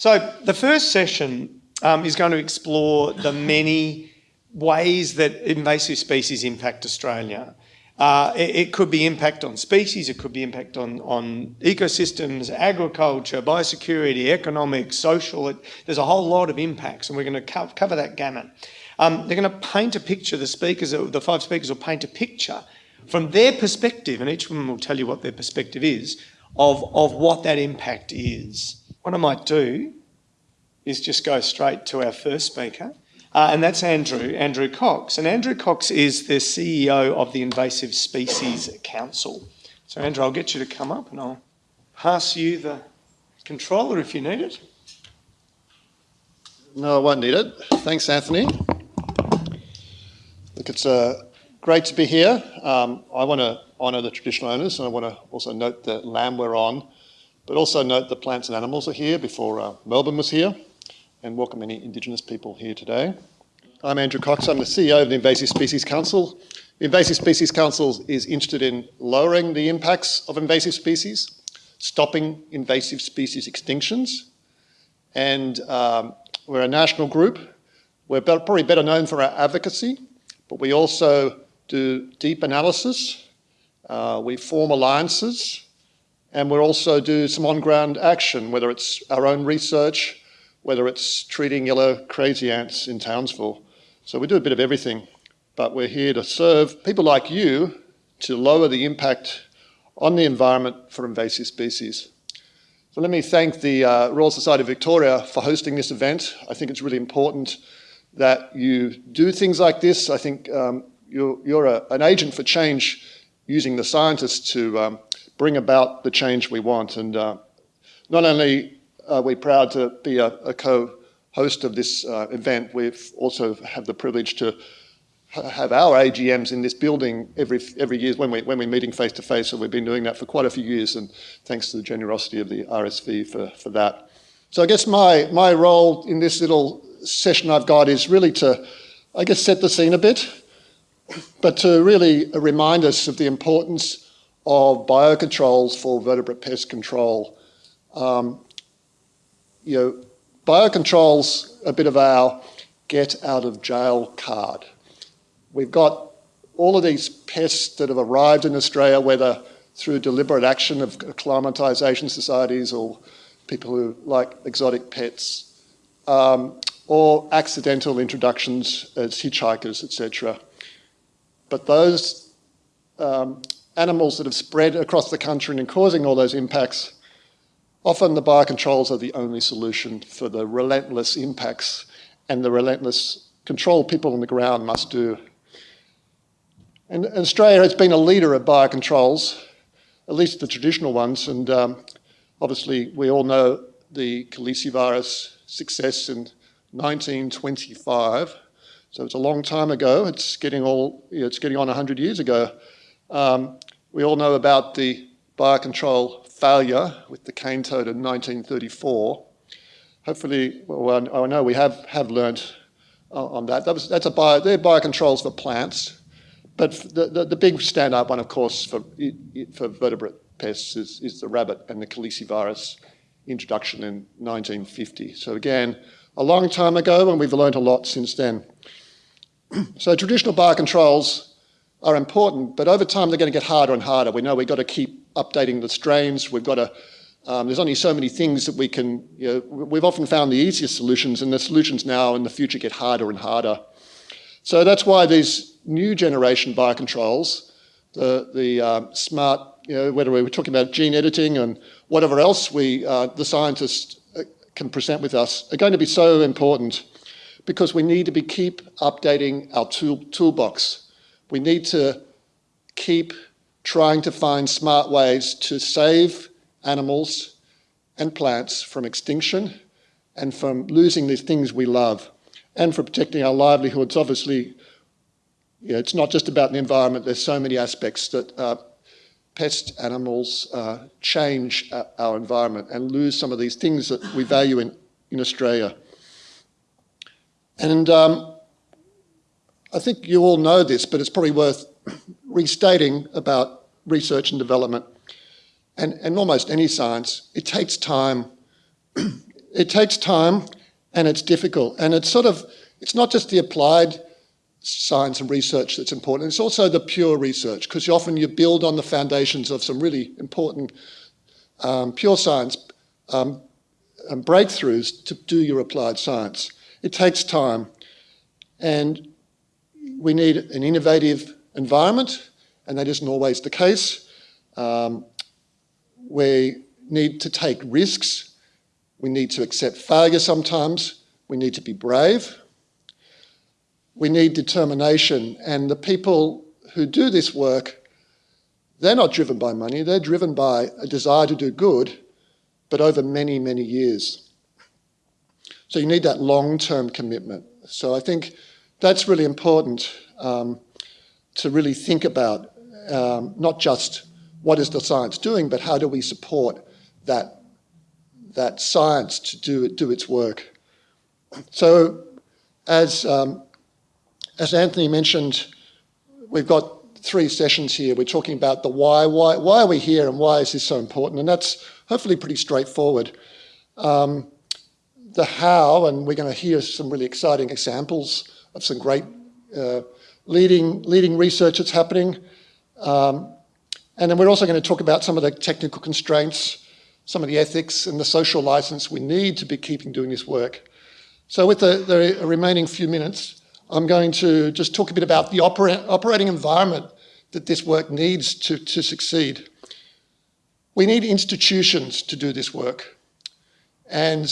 So the first session um, is going to explore the many ways that invasive species impact Australia. Uh, it, it, could be impact on species, it could be impact on, on ecosystems, agriculture, biosecurity, economics, social. It, there's a whole lot of impacts and we're going to co cover that gamut. Um, they're going to paint a picture, the speakers, the five speakers will paint a picture from their perspective, and each of them will tell you what their perspective is, of, of what that impact is. What I might do is just go straight to our first speaker, uh, and that's Andrew, Andrew Cox. And Andrew Cox is the CEO of the Invasive Species Council. So Andrew, I'll get you to come up and I'll pass you the controller if you need it. No, I won't need it. Thanks, Anthony. Look, it's uh, great to be here. Um, I want to honour the traditional owners and I want to also note the land we're on, but also note the plants and animals are here before uh, Melbourne was here and welcome any Indigenous people here today. I'm Andrew Cox, I'm the CEO of the Invasive Species Council. The Invasive Species Council is interested in lowering the impacts of invasive species, stopping invasive species extinctions, and um, we're a national group. We're probably better known for our advocacy, but we also do deep analysis, uh, we form alliances, and we also do some on-ground action, whether it's our own research, whether it's treating yellow crazy ants in Townsville. So we do a bit of everything, but we're here to serve people like you to lower the impact on the environment for invasive species. So let me thank the uh, Royal Society of Victoria for hosting this event. I think it's really important that you do things like this. I think um, you're, you're a, an agent for change using the scientists to um, bring about the change we want. And uh, not only are we're proud to be a, a co-host of this uh, event. We've also have the privilege to have our AGMs in this building every every year when we when we're meeting face to face. So we've been doing that for quite a few years, and thanks to the generosity of the RSV for for that. So I guess my my role in this little session I've got is really to, I guess, set the scene a bit, but to really remind us of the importance of biocontrols for vertebrate pest control. Um, you know, biocontrol's a bit of our get out of jail card. We've got all of these pests that have arrived in Australia, whether through deliberate action of acclimatisation societies or people who like exotic pets, um, or accidental introductions as hitchhikers, etc. But those um, animals that have spread across the country and causing all those impacts Often the biocontrols are the only solution for the relentless impacts and the relentless control people on the ground must do. And Australia has been a leader of biocontrols, at least the traditional ones, and um, obviously we all know the calicivirus success in 1925. So it's a long time ago. It's getting all, it's getting on 100 years ago. Um, we all know about the biocontrol failure with the cane toad in 1934. Hopefully, well, I know we have, have learned on that. that was, that's a bio, they're biocontrols for plants. But the, the, the big standout one, of course, for, for vertebrate pests is, is the rabbit and the calicivirus introduction in 1950. So again, a long time ago, and we've learned a lot since then. so traditional biocontrols are important, but over time they're going to get harder and harder. We know we've got to keep updating the strains. We've got to, um, there's only so many things that we can, you know, we've often found the easiest solutions and the solutions now in the future get harder and harder. So that's why these new generation biocontrols, the, the uh, smart, you know, whether we're talking about gene editing and whatever else we, uh, the scientists uh, can present with us, are going to be so important because we need to be keep updating our tool, toolbox. We need to keep trying to find smart ways to save animals and plants from extinction and from losing these things we love and for protecting our livelihoods. Obviously, you know, it's not just about the environment, there's so many aspects that uh, pest animals uh, change our environment and lose some of these things that we value in, in Australia. And um, I think you all know this, but it's probably worth restating about research and development. And, and almost any science, it takes time. it takes time and it's difficult. And it's sort of, it's not just the applied science and research that's important, it's also the pure research, because often you build on the foundations of some really important um, pure science um, and breakthroughs to do your applied science. It takes time. And we need an innovative environment, and that isn't always the case. Um, we need to take risks. We need to accept failure sometimes. We need to be brave. We need determination. And the people who do this work, they're not driven by money. They're driven by a desire to do good, but over many, many years. So you need that long-term commitment. So I think that's really important um, to really think about, um, not just what is the science doing, but how do we support that, that science to do, do its work. So as, um, as Anthony mentioned, we've got three sessions here. We're talking about the why, why, why are we here and why is this so important? And that's hopefully pretty straightforward. Um, the how, and we're going to hear some really exciting examples of some great uh, leading, leading research that's happening. Um, and then we're also going to talk about some of the technical constraints, some of the ethics and the social license we need to be keeping doing this work. So with the, the remaining few minutes, I'm going to just talk a bit about the opera operating environment that this work needs to, to succeed. We need institutions to do this work. And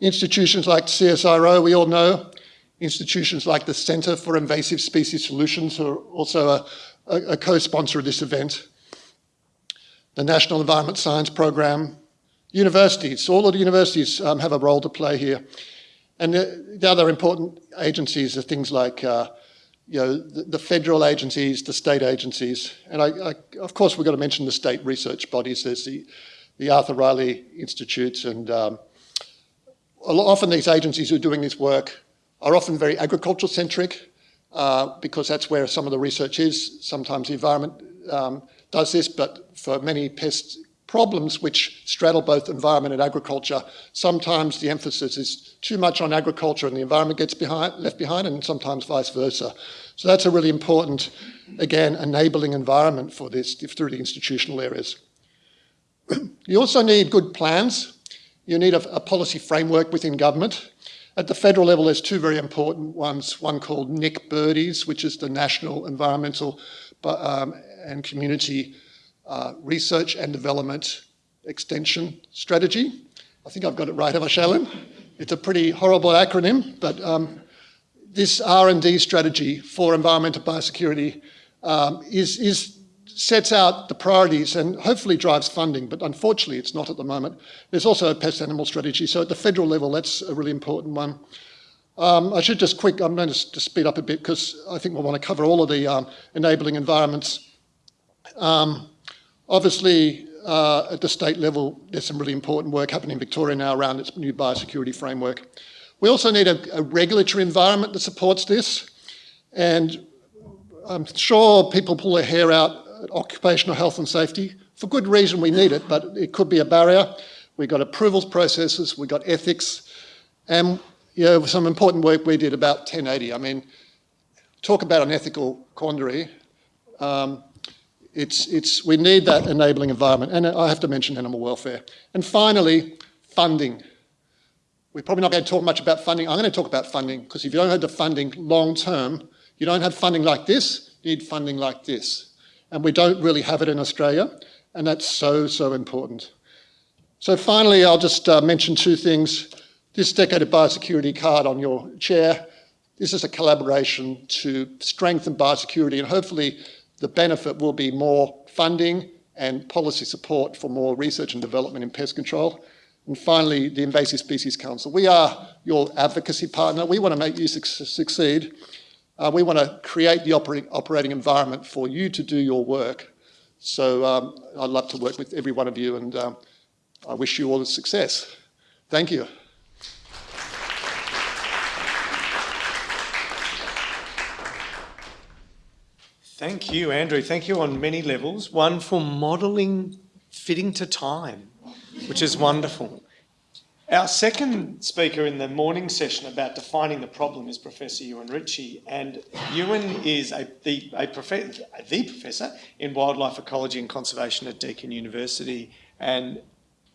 institutions like CSIRO, we all know, institutions like the Centre for Invasive Species Solutions, who are also a, a, a co-sponsor of this event, the National Environment Science Program, universities, all of the universities um, have a role to play here. And the, the other important agencies are things like uh, you know, the, the, federal agencies, the state agencies, and I, I, of course we've got to mention the state research bodies. There's the, the Arthur Rylah Institutes, and um, often these agencies who are doing this work are often very agricultural centric uh, because that's where some of the research is. Sometimes the environment um, does this, but for many pest problems which straddle both environment and agriculture, sometimes the emphasis is too much on agriculture and the environment gets behind, left behind, and sometimes vice versa. So that's a really important, again, enabling environment for this through the institutional areas. you also need good plans. You need a, a policy framework within government. At the federal level, there's two very important ones, one called Nick Birdies, which is the National Environmental um, and Community uh, Research and Development Extension Strategy. I think I've got it right, have I, Shailin? It's a pretty horrible acronym, but um, this R&D strategy for environmental biosecurity um, is, is sets out the priorities and hopefully drives funding, but unfortunately it's not at the moment. There's also a pest animal strategy, so at the federal level that's a really important one. Um, I should just quick, I'm going to, speed up a bit because I think we'll want to cover all of the um, enabling environments. Um, obviously, uh, at the state level, there's some really important work happening in Victoria now around its new biosecurity framework. We also need a, a regulatory environment that supports this. And I'm sure people pull their hair out occupational health and safety. For good reason we need it, but it could be a barrier. We've got approvals processes, we've got ethics, and you know, some important work we did about 1080. I mean, talk about an ethical quandary. Um, it's, it's, we need that enabling environment, and I have to mention animal welfare. And finally, funding. We're probably not going to talk much about funding. I'm going to talk about funding, because if you don't have the funding long term, you don't have funding like this, you need funding like this and we don't really have it in Australia, and that's so, so important. So finally, I'll just uh, mention two things. This Decade of Biosecurity card on your chair, this is a collaboration to strengthen biosecurity, and hopefully the benefit will be more funding and policy support for more research and development in pest control. And finally, the Invasive Species Council. We are your advocacy partner. We want to make you su succeed. Uh, we want to create the operating, operating environment for you to do your work. So um, I'd love to work with every one of you and um, I wish you all the success. Thank you. Thank you, Andrew. Thank you on many levels. One for modelling fitting to time, which is wonderful. Our second speaker in the morning session about defining the problem is Professor Ewan Ritchie, and Ewan is a, the, a profe the professor in wildlife ecology and conservation at Deakin University, and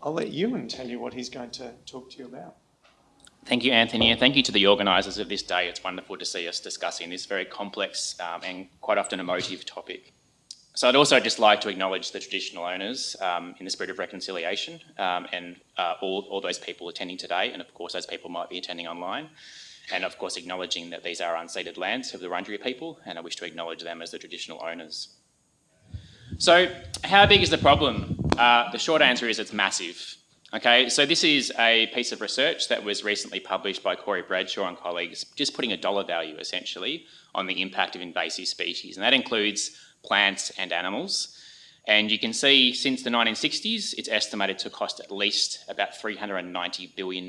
I'll let Ewan tell you what he's going to talk to you about. Thank you, Anthony, and thank you to the organisers of this day. It's wonderful to see us discussing this very complex um, and quite often emotive topic. So I'd also just like to acknowledge the traditional owners um, in the spirit of reconciliation um, and uh, all, all those people attending today, and of course those people might be attending online. And of course acknowledging that these are unceded lands of the Wurundjeri people, and I wish to acknowledge them as the traditional owners. So how big is the problem? Uh, the short answer is it's massive. Okay, so this is a piece of research that was recently published by Corey Bradshaw and colleagues, just putting a dollar value essentially on the impact of invasive species, and that includes plants and animals. And you can see since the 1960s, it's estimated to cost at least about $390 billion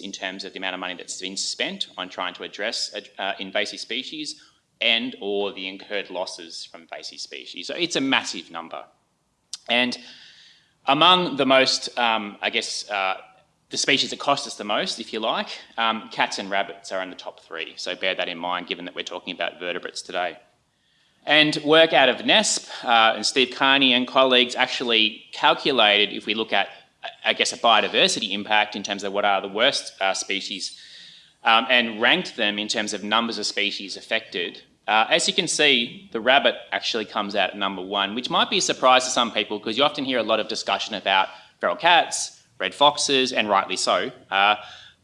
in terms of the amount of money that's been spent on trying to address uh, invasive species and or the incurred losses from invasive species. So it's a massive number. And among the most, um, I guess, uh, the species that cost us the most, if you like, um, cats and rabbits are in the top three. So bear that in mind, given that we're talking about vertebrates today. And work out of NESP uh, and Steve Kearney and colleagues actually calculated, if we look at, I guess, a biodiversity impact in terms of what are the worst uh, species, um, and ranked them in terms of numbers of species affected. Uh, as you can see, the rabbit actually comes out at number one, which might be a surprise to some people because you often hear a lot of discussion about feral cats, red foxes, and rightly so. Uh,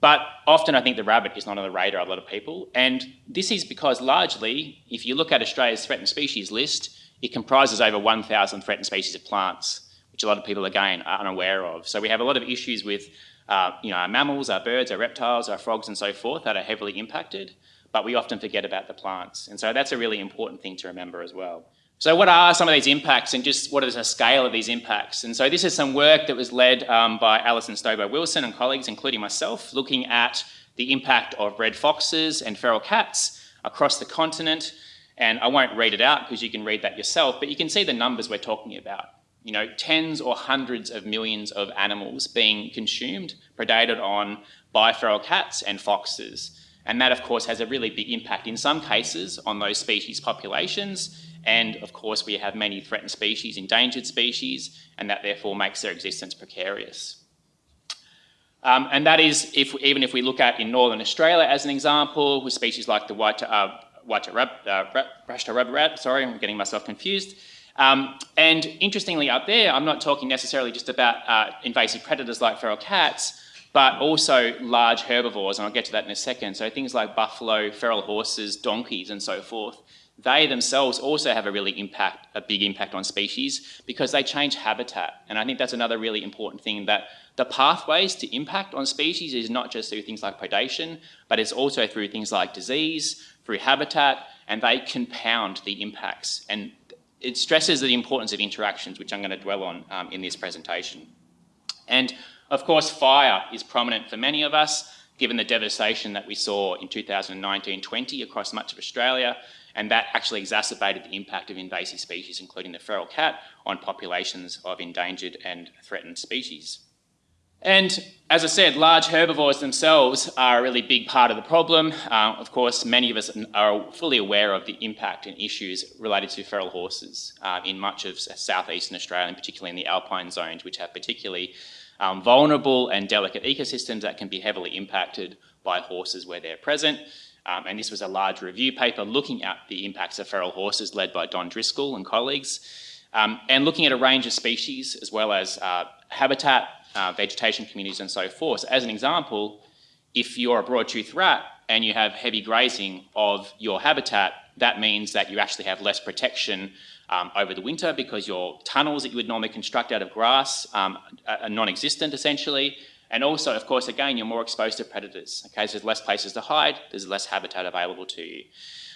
but often I think the rabbit is not on the radar of a lot of people. And this is because largely, if you look at Australia's threatened species list, it comprises over 1,000 threatened species of plants, which a lot of people, again, are unaware of. So we have a lot of issues with uh, you know, our mammals, our birds, our reptiles, our frogs and so forth that are heavily impacted, but we often forget about the plants. And so that's a really important thing to remember as well. So what are some of these impacts and just what is the scale of these impacts? And so this is some work that was led um, by Alyson Stobo-Wilson and colleagues, including myself, looking at the impact of red foxes and feral cats across the continent. And I won't read it out because you can read that yourself, but you can see the numbers we're talking about. You know, tens or hundreds of millions of animals being consumed, predated on by feral cats and foxes. And that, of course, has a really big impact in some cases on those species populations and of course, we have many threatened species, endangered species, and that therefore makes their existence precarious. Um, and that is, if, even if we look at in Northern Australia as an example, with species like the white, uh, white rab, uh, rab, rat, sorry, I'm getting myself confused. Um, and interestingly up there, I'm not talking necessarily just about uh, invasive predators like feral cats, but also large herbivores, and I'll get to that in a second. So things like buffalo, feral horses, donkeys, and so forth they themselves also have a really impact, a big impact on species because they change habitat. And I think that's another really important thing that the pathways to impact on species is not just through things like predation, but it's also through things like disease, through habitat, and they compound the impacts. And it stresses the importance of interactions, which I'm going to dwell on um, in this presentation. And of course, fire is prominent for many of us, given the devastation that we saw in 2019-20 across much of Australia, and that actually exacerbated the impact of invasive species, including the feral cat, on populations of endangered and threatened species. And as I said, large herbivores themselves are a really big part of the problem. Uh, of course, many of us are fully aware of the impact and issues related to feral horses uh, in much of southeastern Australia, and particularly in the alpine zones, which have particularly um, vulnerable and delicate ecosystems that can be heavily impacted by horses where they're present. Um, and this was a large review paper looking at the impacts of feral horses led by Don Driscoll and colleagues, um, and looking at a range of species as well as uh, habitat, uh, vegetation communities and so forth. As an example, if you're a broad-toothed rat and you have heavy grazing of your habitat, that means that you actually have less protection um, over the winter because your tunnels that you would normally construct out of grass um, are non-existent essentially. And also, of course, again, you're more exposed to predators. Okay, so there's less places to hide, there's less habitat available to you.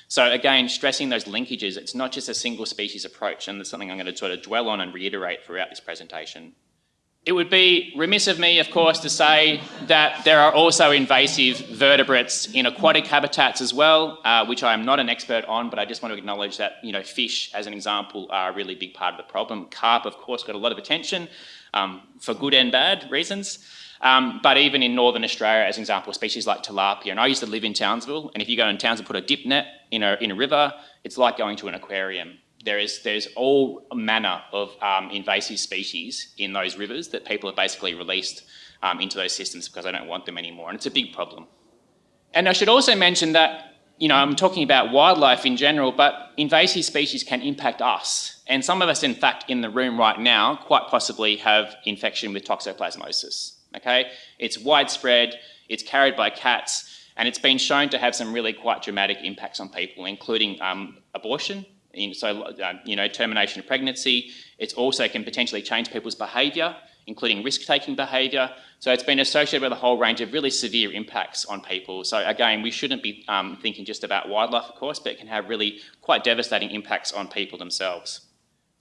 So again, stressing those linkages, it's not just a single species approach, and that's something I'm going to sort of dwell on and reiterate throughout this presentation. It would be remiss of me, of course, to say that there are also invasive vertebrates in aquatic habitats as well, uh, which I am not an expert on, but I just want to acknowledge that, you know, fish, as an example, are a really big part of the problem. Carp, of course, got a lot of attention um, for good and bad reasons. Um, but even in northern Australia, as an example, species like tilapia, and I used to live in Townsville, and if you go in Townsville, and put a dip net in a, in a river, it's like going to an aquarium. There is there's all manner of um, invasive species in those rivers that people have basically released um, into those systems because they don't want them anymore, and it's a big problem. And I should also mention that you know, I'm talking about wildlife in general, but invasive species can impact us. And some of us, in fact, in the room right now, quite possibly have infection with toxoplasmosis, okay? It's widespread, it's carried by cats, and it's been shown to have some really quite dramatic impacts on people, including um, abortion, so, uh, you know, termination of pregnancy. It also can potentially change people's behaviour, including risk-taking behaviour. So it's been associated with a whole range of really severe impacts on people. So again, we shouldn't be um, thinking just about wildlife, of course, but it can have really quite devastating impacts on people themselves.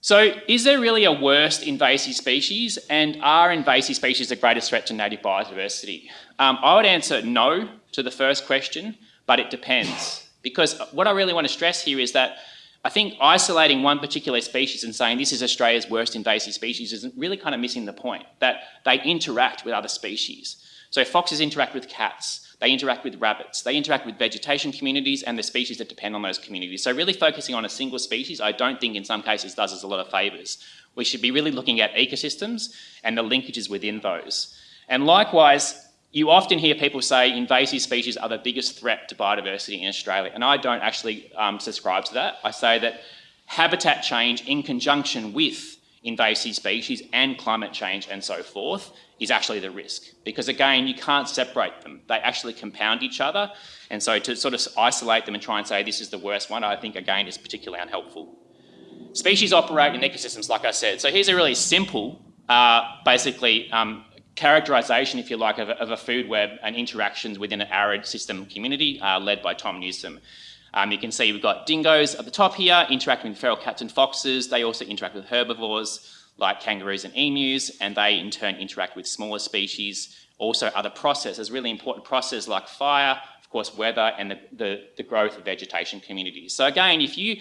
So is there really a worst invasive species and are invasive species the greatest threat to native biodiversity? Um, I would answer no to the first question, but it depends. Because what I really want to stress here is that I think isolating one particular species and saying this is Australia's worst invasive species is really kind of missing the point, that they interact with other species. So foxes interact with cats, they interact with rabbits, they interact with vegetation communities and the species that depend on those communities. So really focusing on a single species, I don't think in some cases does us a lot of favours. We should be really looking at ecosystems and the linkages within those. And likewise, you often hear people say invasive species are the biggest threat to biodiversity in Australia, and I don't actually um, subscribe to that. I say that habitat change in conjunction with invasive species and climate change and so forth is actually the risk. Because again, you can't separate them. They actually compound each other. And so to sort of isolate them and try and say this is the worst one, I think again is particularly unhelpful. Species operate in ecosystems, like I said. So here's a really simple, uh, basically um, characterisation, if you like, of a, of a, food web and interactions within an arid system community uh, led by Tom Newsome. Um, you can see we've got dingoes at the top here interacting with feral cats and foxes. They also interact with herbivores like kangaroos and emus, and they in turn interact with smaller species. Also other processes, really important processes like fire, of course weather, and the, the, the growth of vegetation communities. So again, if you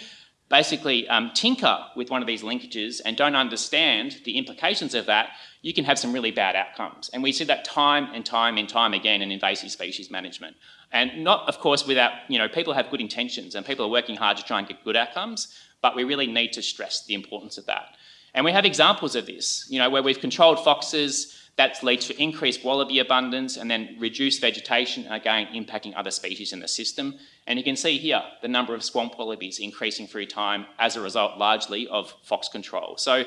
basically um, tinker with one of these linkages and don't understand the implications of that, you can have some really bad outcomes. And we see that time and time and time again in invasive species management. And not, of course, without, you know, people have good intentions and people are working hard to try and get good outcomes, but we really need to stress the importance of that. And we have examples of this, you know, where we've controlled foxes, that's led to increased wallaby abundance and then reduced vegetation, again impacting other species in the system. And you can see here the number of swamp wallabies increasing through time as a result largely of fox control. So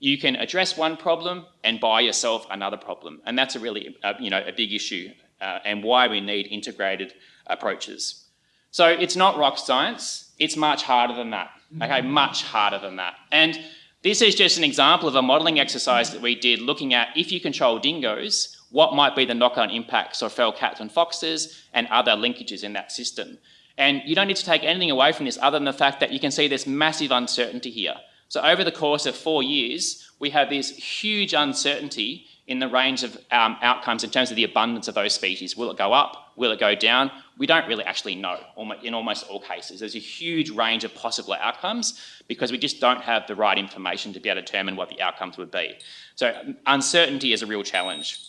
you can address one problem and buy yourself another problem. And that's a really, uh, you know, a big issue uh, and why we need integrated approaches. So it's not rock science, it's much harder than that, okay, much harder than that. And this is just an example of a modelling exercise that we did looking at if you control dingoes, what might be the knock-on impacts of feral cats and foxes and other linkages in that system. And you don't need to take anything away from this other than the fact that you can see there's massive uncertainty here. So over the course of four years, we have this huge uncertainty in the range of um, outcomes in terms of the abundance of those species. Will it go up? Will it go down? We don't really actually know in almost all cases. There's a huge range of possible outcomes because we just don't have the right information to be able to determine what the outcomes would be. So uncertainty is a real challenge.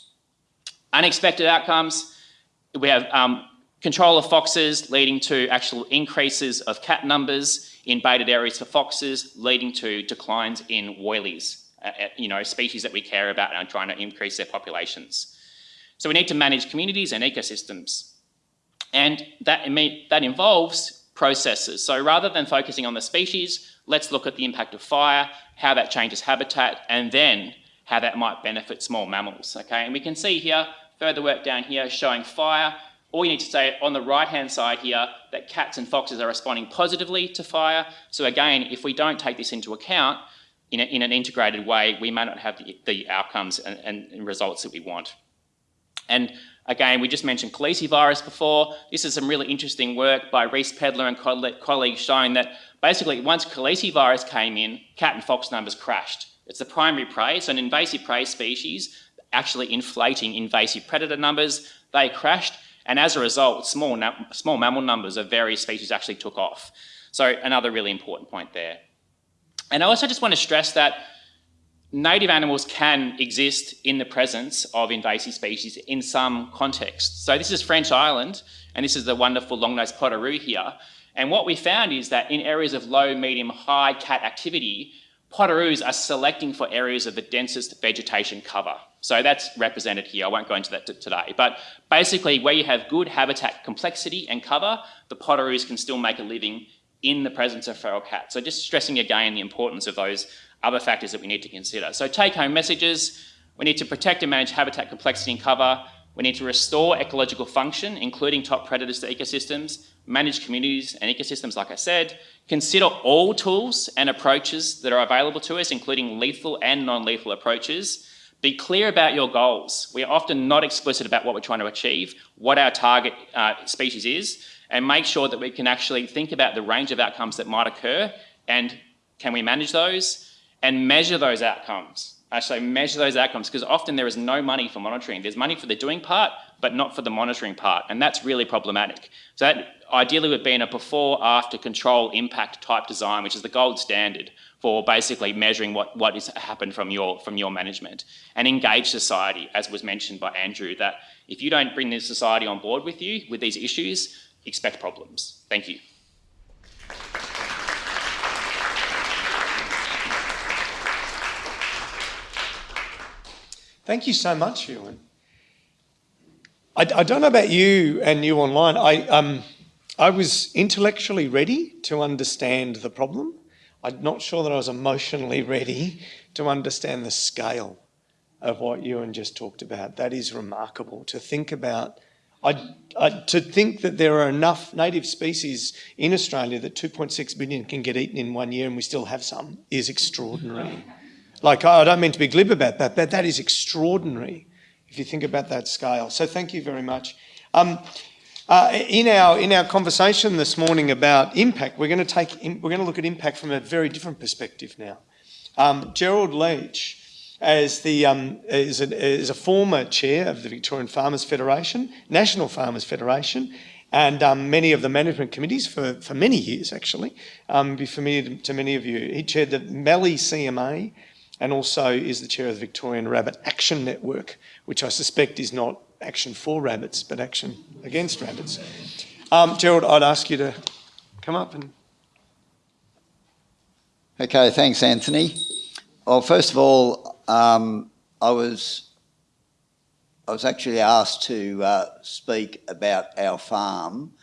Unexpected outcomes, we have um, control of foxes leading to actual increases of cat numbers, in baited areas for foxes, leading to declines in woylies, uh, uh, you know, species that we care about and are trying to increase their populations. So we need to manage communities and ecosystems. And that, that involves processes. So rather than focusing on the species, let's look at the impact of fire, how that changes habitat, and then how that might benefit small mammals, okay? And we can see here, further work down here showing fire all you need to say on the right-hand side here that cats and foxes are responding positively to fire. So again, if we don't take this into account in, a, in an integrated way, we may not have the, the outcomes and, and, results that we want. And again, we just mentioned calicivirus before. This is some really interesting work by Reece Pedler and colleagues showing that basically once calicivirus came in, cat and fox numbers crashed. It's the primary prey, so an invasive prey species actually inflating invasive predator numbers. They crashed and as a result, small, small mammal numbers of various species actually took off. So another really important point there. And I also just want to stress that native animals can exist in the presence of invasive species in some context. So this is French Island, and this is the wonderful long-nosed potoroo here. And what we found is that in areas of low, medium, high cat activity, potoroos are selecting for areas of the densest vegetation cover. So that's represented here. I won't go into that today. But basically, where you have good habitat complexity and cover, the potoroos can still make a living in the presence of feral cats. So just stressing again the importance of those other factors that we need to consider. So take home messages, we need to protect and manage habitat complexity and cover, we need to restore ecological function, including top predators to ecosystems, manage communities and ecosystems, like I said, consider all tools and approaches that are available to us, including lethal and non-lethal approaches, be clear about your goals. We are often not explicit about what we're trying to achieve, what our target uh, species is, and make sure that we can actually think about the range of outcomes that might occur and can we manage those and measure those outcomes. Actually measure those outcomes because often there is no money for monitoring. There's money for the doing part, but not for the monitoring part. And that's really problematic. So that ideally would be in a before, after control impact type design, which is the gold standard for basically measuring what, what has happened from your, from your management. And engage society, as was mentioned by Andrew, that if you don't bring the society on board with you with these issues, expect problems. Thank you. Thank you so much, Ewan. I, I, don't know about you and you online. I, um, I was intellectually ready to understand the problem. I'm not sure that I was emotionally ready to understand the scale of what Ewan just talked about. That is remarkable to think about. I, I, to think that there are enough native species in Australia that 2.6 billion can get eaten in one year and we still have some is extraordinary. Like, I don't mean to be glib about that, but that is extraordinary if you think about that scale. So thank you very much. Um, uh, in our in our conversation this morning about impact, we're going to we're going to look at impact from a very different perspective now. Um, Gerald Leach, as the um, is, a, is a former chair of the Victorian Farmers Federation, National Farmers Federation, and um, many of the management committees for, for many years actually, um, be familiar to many of you. He chaired the Mallee CMA, and also is the chair of the Victorian Rabbit Action Network, which I suspect is not action for rabbits, but action against rabbits. Um, Gerald, I'd ask you to come up and... Okay, thanks, Anthony. Well, first of all, um, I was I was actually asked to uh, speak about our farm.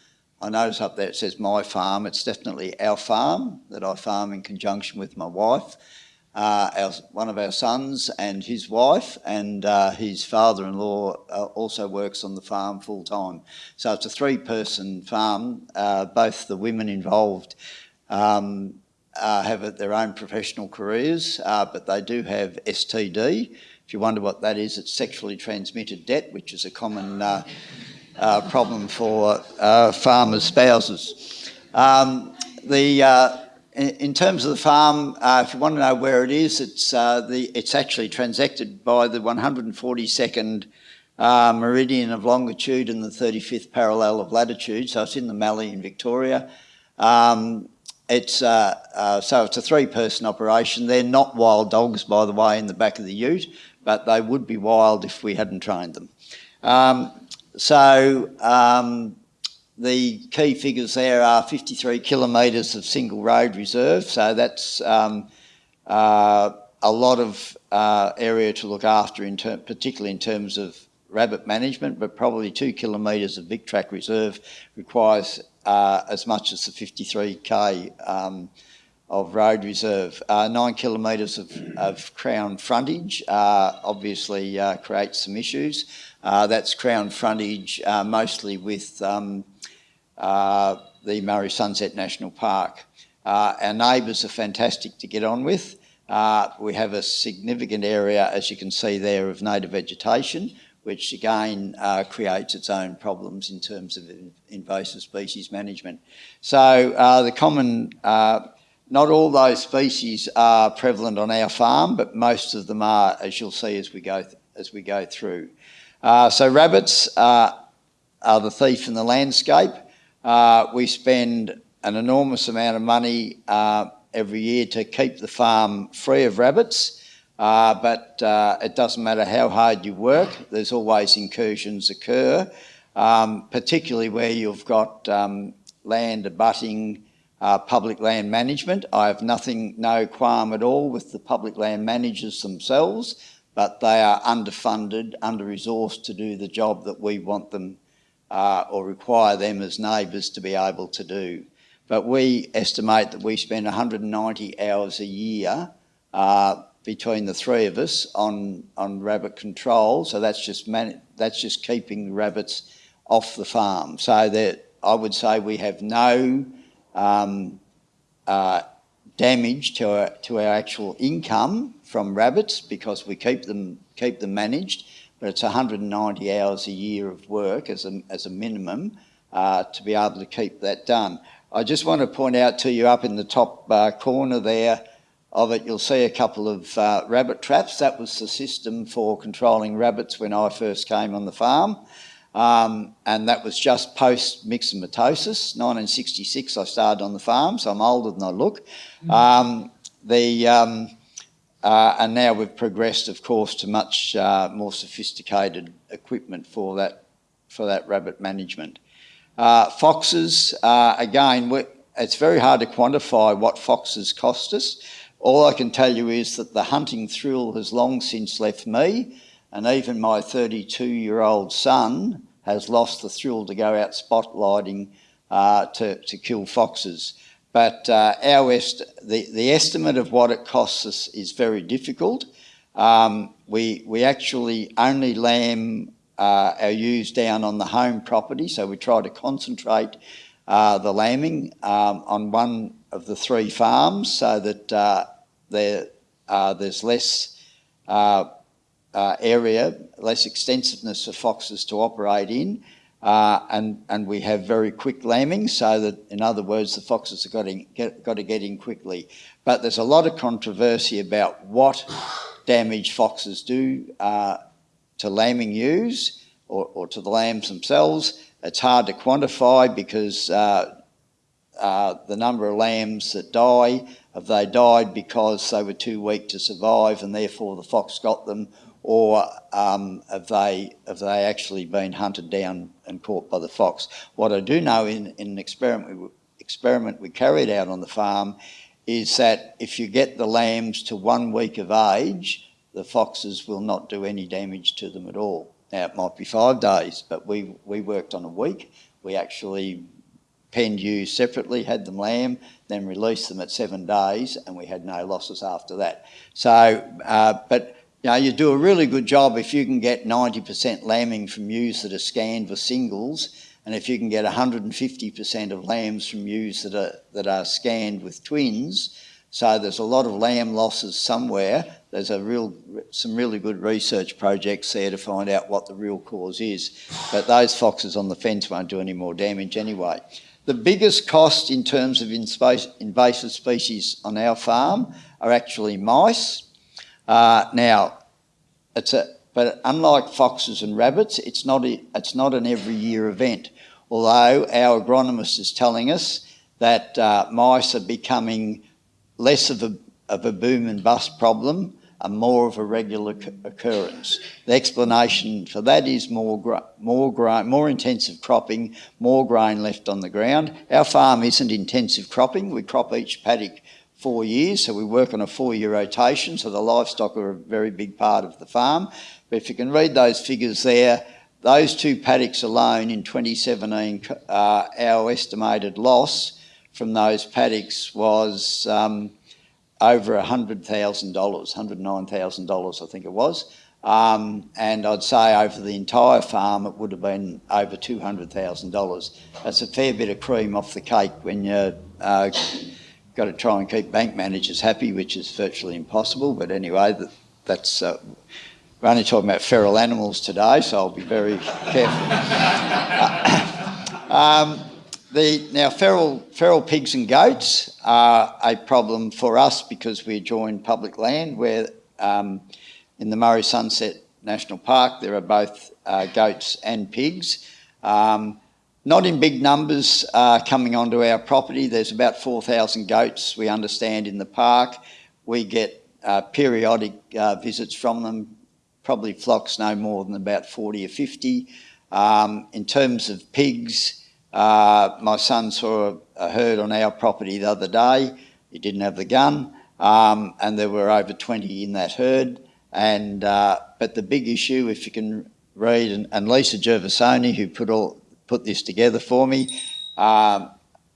I notice up there it says my farm. It's definitely our farm that I farm in conjunction with my wife uh, our, one of our sons and his wife and uh, his father-in-law uh, also works on the farm full-time. So it's a three-person farm. Uh, both the women involved um, uh, have their own professional careers, uh, but they do have STD. If you wonder what that is, it's sexually transmitted debt, which is a common problem for farmers' spouses. Um, the in terms of the farm, uh, if you want to know where it is, it's, uh, the, it's actually transacted by the 142nd uh, meridian of longitude and the 35th parallel of latitude, so it's in the Mallee in Victoria. Um, it's, uh, uh, so it's a three-person operation. They're not wild dogs, by the way, in the back of the ute, but they would be wild if we hadn't trained them. Um, so um, the key figures there are 53 kilometres of single road reserve, so that's um, uh, a lot of uh, area to look after, in particularly in terms of rabbit management, but probably two kilometres of big track reserve requires uh, as much as the 53k um, of road reserve. Uh, nine kilometres of, of, crown frontage uh, obviously uh, creates some issues. that's crown frontage mostly with um, uh, the Murray Sunset National Park. Uh, our neighbours are fantastic to get on with. Uh, we have a significant area, as you can see there, of native vegetation, which again uh, creates its own problems in terms of invasive species management. So uh, the common, uh, not all those species are prevalent on our farm, but most of them are, as you'll see as we go, as we go through. so rabbits are the thief in the landscape. Uh, we spend an enormous amount of money uh, every year to keep the farm free of rabbits. Uh, but uh, it doesn't matter how hard you work, there's always incursions occur, um, particularly where you've got um, land abutting uh, public land management. I have nothing, no qualm at all with the public land managers themselves, but they are underfunded, under-resourced to do the job that we want them uh, or require them as neighbours to be able to do. But we estimate that we spend 190 hours a year uh, between the three of us on, on rabbit control. So that's just that's just keeping rabbits off the farm. So that I would say we have no um, uh, damage to our, to our actual income from rabbits because we keep them keep them managed. But it's 190 hours a year of work as a, as a minimum uh, to be able to keep that done. I just want to point out to you up in the top uh, corner there of it, you'll see a couple of uh, rabbit traps. That was the system for controlling rabbits when I first came on the farm. Um, and that was just post myxomatosis, 1966 I started on the farm, so I'm older than I look. Um, the, um, uh, and now we've progressed, of course, to much uh, more sophisticated equipment for that, for that rabbit management. Uh, foxes, uh, again, it's very hard to quantify what foxes cost us. All I can tell you is that the hunting thrill has long since left me, and even my 32 year old son has lost the thrill to go out spotlighting uh, to, to kill foxes. But uh, our est the, the estimate of what it costs us is very difficult. Um, we, we actually only lamb uh, our ewes down on the home property, so we try to concentrate uh, the lambing um, on one of the three farms so that uh, there, uh, there's less uh, uh, area, less extensiveness for foxes to operate in. Uh, and, and we have very quick lambing so that, in other words, the foxes have got to, get, got to get in quickly. But there's a lot of controversy about what damage foxes do to lambing ewes or, or to the lambs themselves. It's hard to quantify because uh, uh, the number of lambs that die, have they died because they were too weak to survive and therefore the fox got them, or um, have, they, have they actually been hunted down and caught by the fox? What I do know in, in an experiment we, experiment we carried out on the farm is that if you get the lambs to one week of age, the foxes will not do any damage to them at all. Now, it might be five days, but we, we worked on a week. We actually penned ewes separately, had them lamb, then released them at seven days, and we had no losses after that. So, uh, but you know, you do a really good job if you can get 90% lambing from ewes that are scanned for singles, and if you can get 150% of lambs from ewes that are, that are scanned with twins. So there's a lot of lamb losses somewhere. There's a real, some really good research projects there to find out what the real cause is. But those foxes on the fence won't do any more damage anyway. The biggest cost in terms of invasive species on our farm are actually mice. Uh, now, it's a, but unlike foxes and rabbits, it's not, a, it's not an every year event. Although our agronomist is telling us that uh, mice are becoming less of a, of a boom and bust problem and more of a regular occurrence. The explanation for that is more, more, grain, more intensive cropping, more grain left on the ground. Our farm isn't intensive cropping. We crop each paddock four years, so we work on a four-year rotation, so the livestock are a very big part of the farm. But if you can read those figures there, those two paddocks alone in 2017, uh, our estimated loss from those paddocks was um, over $100,000, $109,000 I think it was. Um, and I'd say over the entire farm it would have been over $200,000. That's a fair bit of cream off the cake when you uh, got to try and keep bank managers happy, which is virtually impossible. But anyway, that, that's uh, we're only talking about feral animals today, so I'll be very careful. um, the, now, feral, feral pigs and goats are a problem for us because we join public land where um, in the Murray Sunset National Park there are both uh, goats and pigs. Um, not in big numbers uh, coming onto our property. There's about 4,000 goats, we understand, in the park. We get uh, periodic uh, visits from them, probably flocks no more than about 40 or 50. Um, in terms of pigs, uh, my son saw a, a, herd on our property the other day. He didn't have the gun, um, and there were over 20 in that herd. And uh, but the big issue, if you can read, and, and Lisa Gervasoni, who put all put this together for me, um,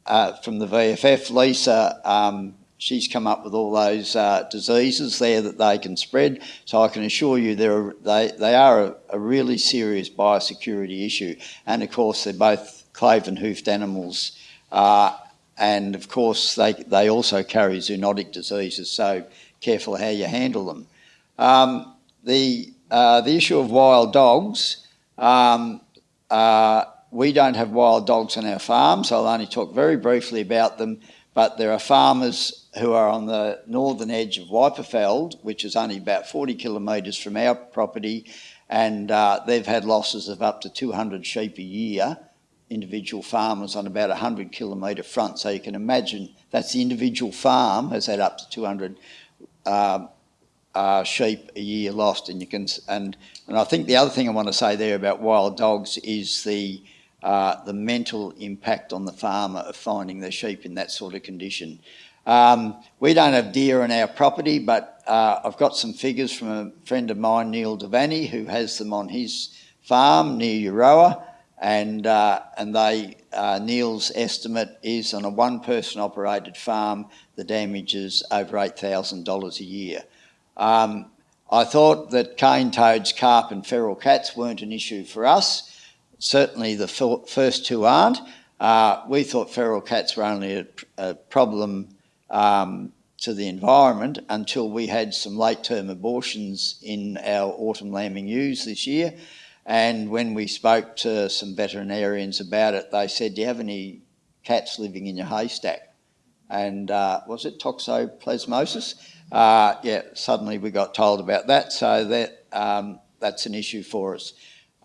uh, from the VFF, Lisa, um, she's come up with all those uh, diseases there that they can spread. So I can assure you they, they are a, a, really serious biosecurity issue. And of course, they're both cloven hoofed animals. Uh, and of course, they, they also carry zoonotic diseases. So careful how you handle them. Um, the, uh, the issue of wild dogs, um, uh, we don't have wild dogs on our farm, so I'll only talk very briefly about them. But there are farmers who are on the northern edge of Wyperfeld, which is only about 40 kilometres from our property, and uh, they've had losses of up to 200 sheep a year, individual farmers on about a 100 kilometre front. So you can imagine that's the individual farm has had up to 200 uh, uh, sheep a year lost. And you can and and I think the other thing I want to say there about wild dogs is the uh, the mental impact on the farmer of finding their sheep in that sort of condition. Um, we don't have deer on our property, but uh, I've got some figures from a friend of mine, Neil Devaney, who has them on his farm near Euroa, and uh, and they uh, Neil's estimate is on a one-person operated farm, the damage is over eight thousand dollars a year. Um, I thought that cane toads, carp, and feral cats weren't an issue for us. Certainly, the first two aren't. Uh, we thought feral cats were only a, a problem um, to the environment until we had some late term abortions in our autumn lambing ewes this year. And when we spoke to some veterinarians about it, they said, Do you have any cats living in your haystack? And uh, was it toxoplasmosis? Uh, yeah, suddenly we got told about that, so that um, that's an issue for us.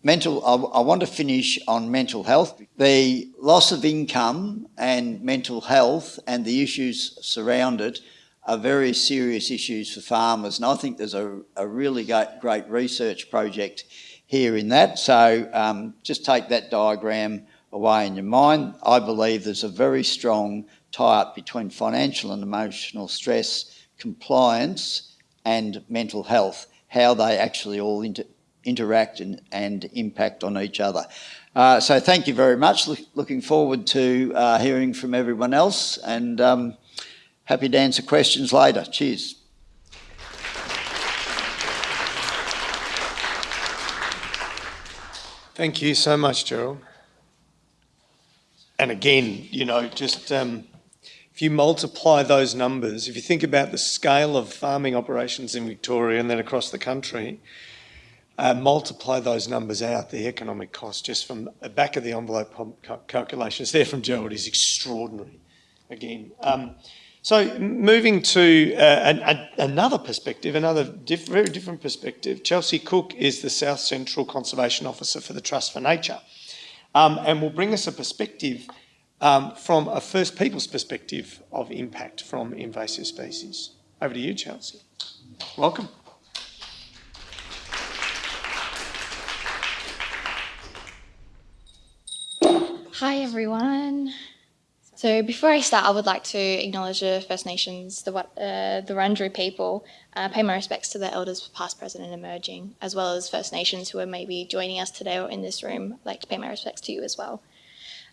Mental, I, I, want to finish on mental health. The loss of income and mental health and the issues surround it are very serious issues for farmers. And I think there's a, a really great, great research project here in that. So um, just take that diagram away in your mind. I believe there's a very strong tie-up between financial and emotional stress, compliance and mental health, how they actually all inter interact and, and impact on each other. Uh, so thank you very much. Look, looking forward to uh, hearing from everyone else and um, happy to answer questions later. Cheers. Thank you so much, Gerald. And again, you know, just um, if you multiply those numbers, if you think about the scale of farming operations in Victoria and then across the country, uh, multiply those numbers out, the economic cost just from the back of the envelope calculations there from Gerald is extraordinary again. Um, so moving to uh, an, a, another perspective, another diff very different perspective, Chelsea Cook is the South Central Conservation Officer for the Trust for Nature um, and will bring us a perspective um, from a First Peoples perspective of impact from invasive species. Over to you, Chelsea. Welcome. Hi everyone. So before I start, I would like to acknowledge the First Nations, the uh, the Wurundjeri people, uh, pay my respects to the elders past, present and emerging, as well as First Nations who are maybe joining us today or in this room. I'd like to pay my respects to you as well.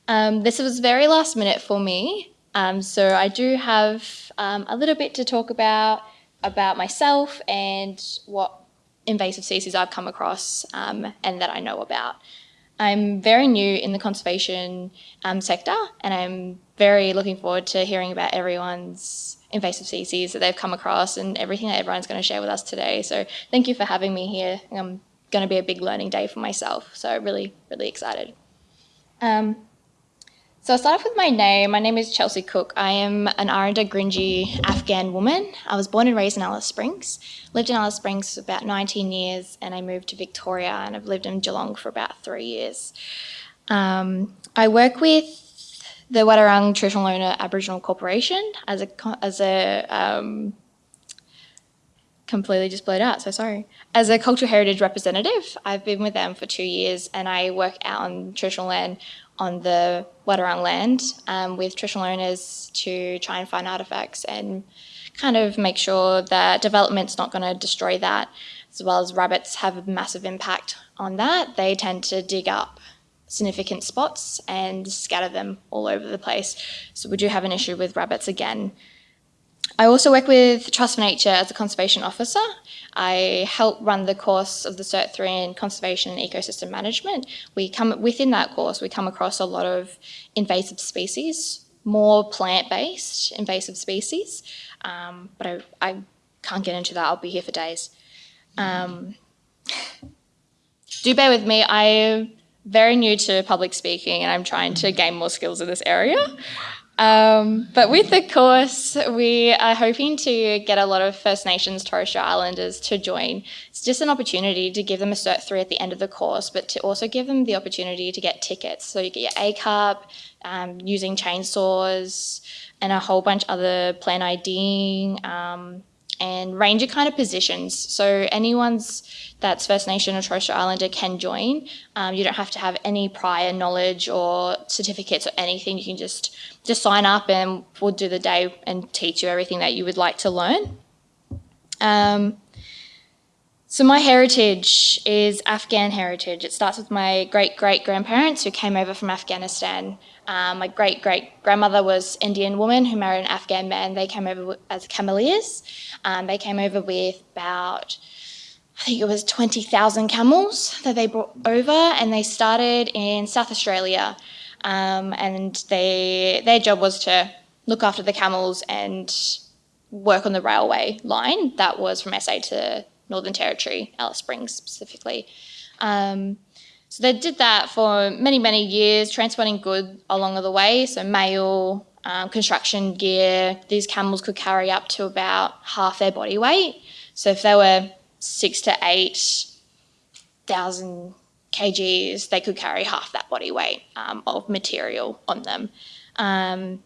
Um, this was very last minute for me, um, so I do have um, a little bit to talk about, about myself and what invasive species I've come across um, and that I know about. I'm very new in the conservation um, sector and I'm very looking forward to hearing about everyone's invasive species that they've come across and everything that everyone's going to share with us today. So thank you for having me here. I'm going to be a big learning day for myself. So really, really excited. Um, so I'll start off with my name. My name is Chelsea Cook. I am an Aranda Gurindji Afghan woman. I was born and raised in Alice Springs. Lived in Alice Springs for about 19 years and I moved to Victoria and I've lived in Geelong for about three years. Um, I work with the Wadawurrung Traditional Owner Aboriginal Corporation as a, as a um, completely just blurred out, so sorry. As a cultural heritage representative, I've been with them for two years and I work out on traditional land on the Wadawurrung land um, with traditional owners to try and find artifacts and kind of make sure that development's not going to destroy that, as well as rabbits have a massive impact on that. They tend to dig up significant spots and scatter them all over the place. So we do have an issue with rabbits again. I also work with Trust for Nature as a conservation officer. I help run the course of the Cert 3 in Conservation and Ecosystem Management. We come within that course, we come across a lot of invasive species, more plant-based invasive species, um, but I, I, can't get into that. I'll be here for days. Um, do bear with me. I'm very new to public speaking, and I'm trying to gain more skills in this area. Um, but with the course, we are hoping to get a lot of First Nations Torres Strait Islanders to join. It's just an opportunity to give them a Cert 3 at the end of the course, but to also give them the opportunity to get tickets. So you get your ACUP, um, using chainsaws, and a whole bunch other plan IDing, um, and ranger kind of positions. So anyone's that's First Nation or Torres Strait Islander can join. Um, you don't have to have any prior knowledge or certificates or anything. You can just just sign up and we'll do the day and teach you everything that you would like to learn. Um, so my heritage is Afghan heritage. It starts with my great-great-grandparents who came over from Afghanistan. Um, my great-great-grandmother was Indian woman who married an Afghan man. They came over as cameleers. Um, they came over with about, I think it was 20,000 camels that they brought over and they started in South Australia. Um, and they, their job was to look after the camels and work on the railway line that was from SA to Northern Territory, Alice Springs specifically. Um, so they did that for many, many years, transporting goods along the way, so mail, um, construction gear. These camels could carry up to about half their body weight. So if they were six to eight thousand kgs, they could carry half that body weight um, of material on them. Um,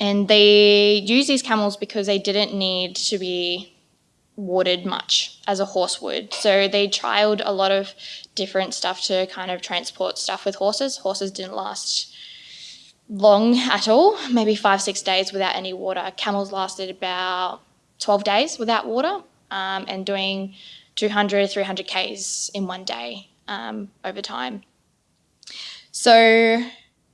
and they use these camels because they didn't need to be watered much as a horse would. So they trialed a lot of different stuff to kind of transport stuff with horses. Horses didn't last long at all, maybe five, six days without any water. Camels lasted about 12 days without water um, and doing 200, 300 Ks in one day um, over time. So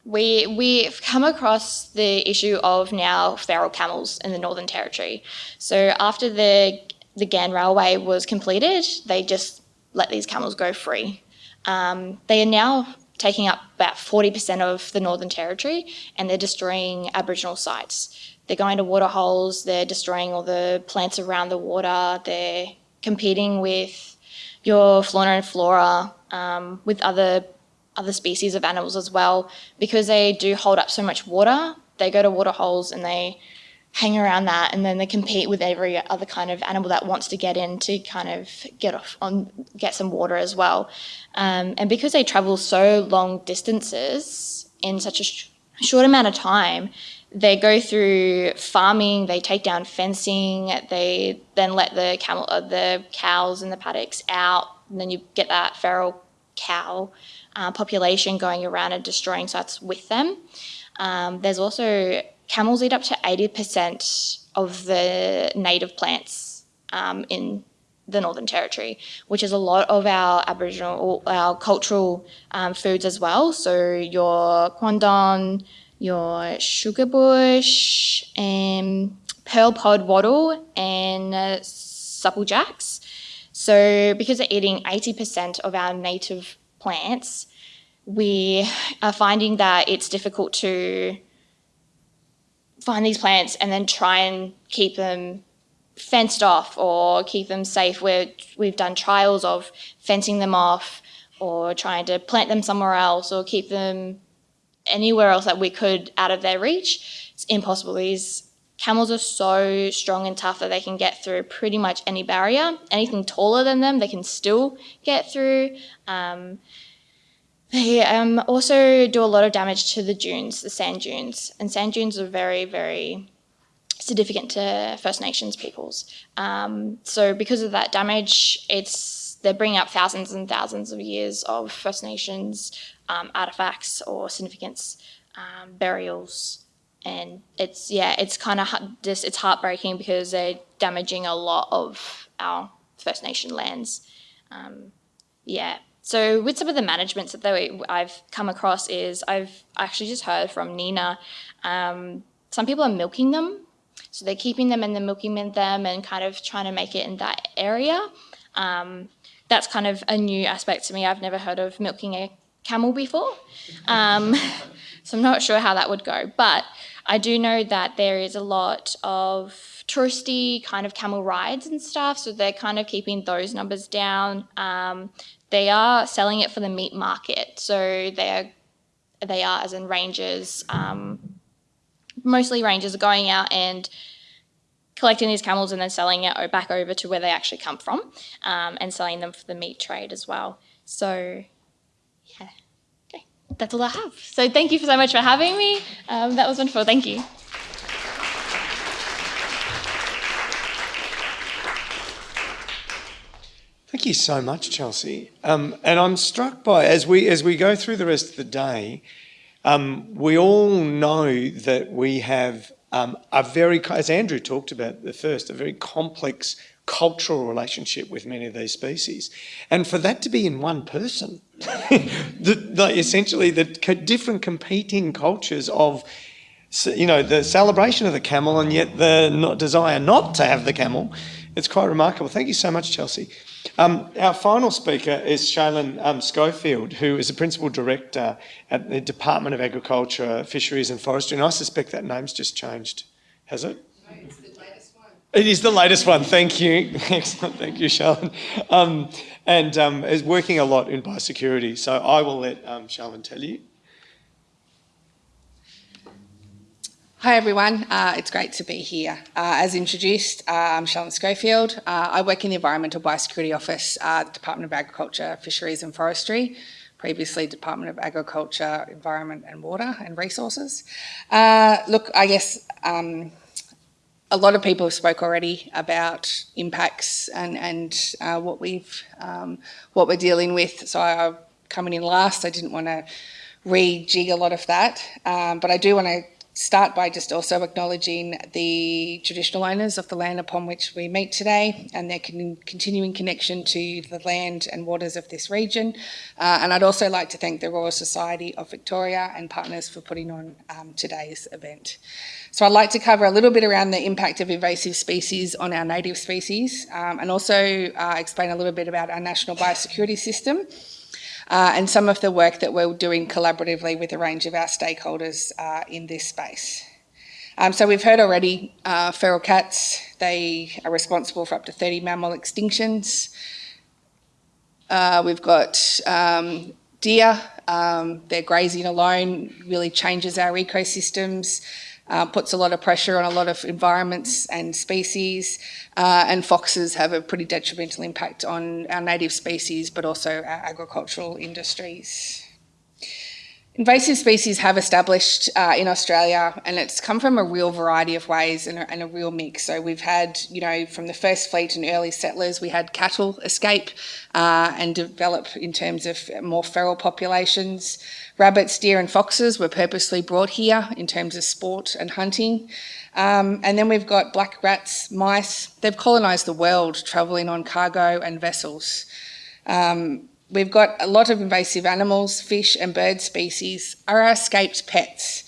we, we've come across the issue of now feral camels in the Northern Territory. So after the the Ghan Railway was completed, they just let these camels go free. Um, they are now taking up about 40% of the Northern Territory and they're destroying Aboriginal sites. They're going to water holes, they're destroying all the plants around the water, they're competing with your fauna and flora, um, with other, other species of animals as well. Because they do hold up so much water, they go to water holes and they hang around that and then they compete with every other kind of animal that wants to get in to kind of get off on get some water as well. Um, and because they travel so long distances in such a sh short amount of time they go through farming they take down fencing they then let the camel uh, the cows in the paddocks out and then you get that feral cow uh, population going around and destroying sites with them. Um, there's also camels eat up to 80% of the native plants um, in the Northern Territory, which is a lot of our Aboriginal, our cultural um, foods as well. So your quandong, your sugar bush, and pearl pod wattle, and uh, supplejacks. So because they're eating 80% of our native plants, we are finding that it's difficult to find these plants and then try and keep them fenced off or keep them safe. Where we've done trials of fencing them off or trying to plant them somewhere else or keep them anywhere else that we could out of their reach. It's impossible. These camels are so strong and tough that they can get through pretty much any barrier. Anything taller than them, they can still get through. Um, they um, also do a lot of damage to the dunes, the sand dunes. And sand dunes are very, very significant to First Nations peoples. Um, so because of that damage, it's they're bringing up thousands and thousands of years of First Nations um, artifacts or significance, um, burials, and it's yeah, it's kind of just it's heartbreaking because they're damaging a lot of our First Nation lands. Um, yeah. So with some of the managements that I've come across is I've actually just heard from Nina. Um, some people are milking them, so they're keeping them and then milking them and kind of trying to make it in that area. Um, that's kind of a new aspect to me. I've never heard of milking a camel before, um, so I'm not sure how that would go. But I do know that there is a lot of touristy kind of camel rides and stuff, so they're kind of keeping those numbers down. Um, they are selling it for the meat market, so they're they are as in rangers. Um, mostly rangers are going out and collecting these camels and then selling it back over to where they actually come from um, and selling them for the meat trade as well. So, yeah, okay, that's all I have. So, thank you so much for having me. Um, that was wonderful. Thank you. Thank you so much, Chelsea. Um, and I'm struck by as we as we go through the rest of the day, um, we all know that we have um, a very, as Andrew talked about the first, a very complex cultural relationship with many of these species. And for that to be in one person, the, the, essentially the different competing cultures of you know, the celebration of the camel and yet the not, desire not to have the camel. It's quite remarkable. Thank you so much, Chelsea. Um, our final speaker is Shaylin um, Schofield, who is the Principal Director at the Department of Agriculture, Fisheries and Forestry, and I suspect that name's just changed. Has it? No, it's the latest one. It is the latest one. Thank you. Excellent. Thank you, Shaylin. Um, and um, is working a lot in biosecurity. So I will let um, Shaylin tell you. Hi everyone, uh, it's great to be here. Uh, as introduced, uh, I'm Shaylin Schofield. Uh, I work in the Environmental Biosecurity Office, uh, Department of Agriculture, Fisheries and Forestry, previously Department of Agriculture, Environment and Water and Resources. Uh, look, I guess um, a lot of people have spoke already about impacts and, and what we've um, what we're dealing with. So I, am coming in last, I didn't want to rejig a lot of that, um, but I do want to start by just also acknowledging the traditional owners of the land upon which we meet today and their con continuing connection to the land and waters of this region. Uh, and I'd also like to thank the Royal Society of Victoria and partners for putting on um, today's event. So I'd like to cover a little bit around the impact of invasive species on our native species um, and also uh, explain a little bit about our national biosecurity system uh, and some of the work that we're doing collaboratively with a range of our stakeholders uh, in this space. Um, so we've heard already uh, feral cats, they are responsible for up to 30 mammal extinctions. Uh, we've got um, deer, um, their grazing alone really changes our ecosystems uh, puts a lot of pressure on a lot of environments and species, uh, and foxes have a pretty detrimental impact on our native species, but also our agricultural industries. Invasive species have established uh, in Australia and it's come from a real variety of ways and a, and a, real mix. So we've had, you know, from the first fleet and early settlers, we had cattle escape uh, and develop in terms of more feral populations. Rabbits, deer and foxes were purposely brought here in terms of sport and hunting. Um, and then we've got black rats, mice. They've colonised the world, travelling on cargo and vessels. Um, We've got a lot of invasive animals, fish and bird species are our escaped pets.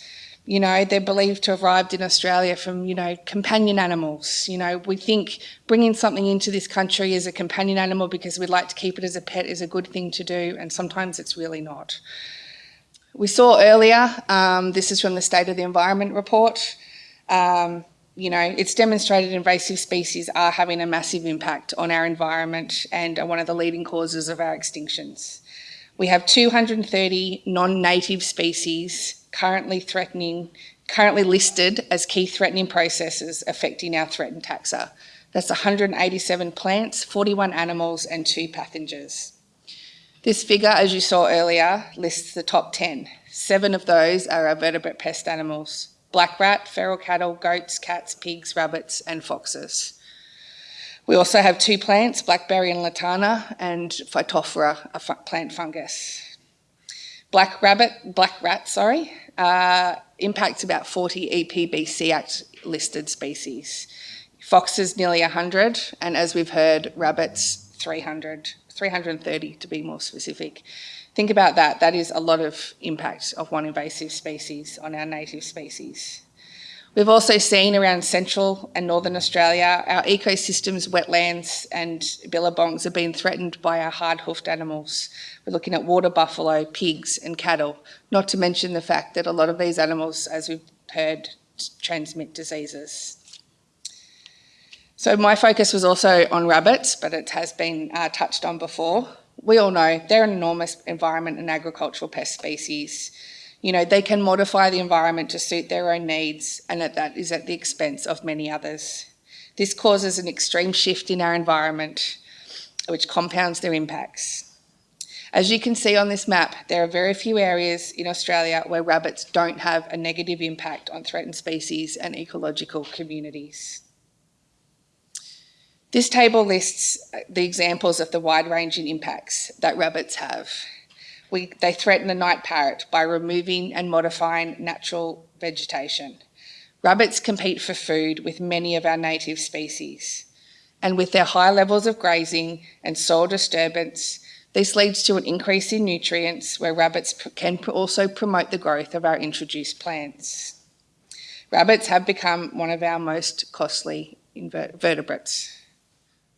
You know, they're believed to have arrived in Australia from, you know, companion animals. You know, we think bringing something into this country as a companion animal because we'd like to keep it as a pet is a good thing to do, and sometimes it's really not. We saw earlier, um, this is from the State of the Environment report, um, you know, it's demonstrated invasive species are having a massive impact on our environment and are one of the leading causes of our extinctions. We have 230 non-native species currently threatening, currently listed as key threatening processes affecting our threatened taxa. That's 187 plants, 41 animals and two pathogens. This figure, as you saw earlier, lists the top 10. Seven of those are our vertebrate pest animals black rat, feral cattle, goats, cats, pigs, rabbits, and foxes. We also have two plants, blackberry and lantana, and Phytophthora, a plant fungus. Black rabbit, black rat, sorry, uh, impacts about 40 E EPBC Act listed species. Foxes nearly 100, and as we've heard, rabbits 300, 330 to be more specific. Think about that. That is a lot of impact of one invasive species on our native species. We've also seen around central and northern Australia, our ecosystems, wetlands and billabongs have been threatened by our hard-hoofed animals. We're looking at water buffalo, pigs and cattle, not to mention the fact that a lot of these animals, as we've heard, transmit diseases. So my focus was also on rabbits, but it has been uh, touched on before. We all know they're an enormous environment and agricultural pest species. You know, they can modify the environment to suit their own needs, and that, that is at the expense of many others. This causes an extreme shift in our environment, which compounds their impacts. As you can see on this map, there are very few areas in Australia where rabbits don't have a negative impact on threatened species and ecological communities. This table lists uh, the examples of the wide-ranging impacts that rabbits have. We, they threaten the night parrot by removing and modifying natural vegetation. Rabbits compete for food with many of our native species. And with their high levels of grazing and soil disturbance, this leads to an increase in nutrients where rabbits can also promote the growth of our introduced plants. Rabbits have become one of our most costly inver- vertebrates.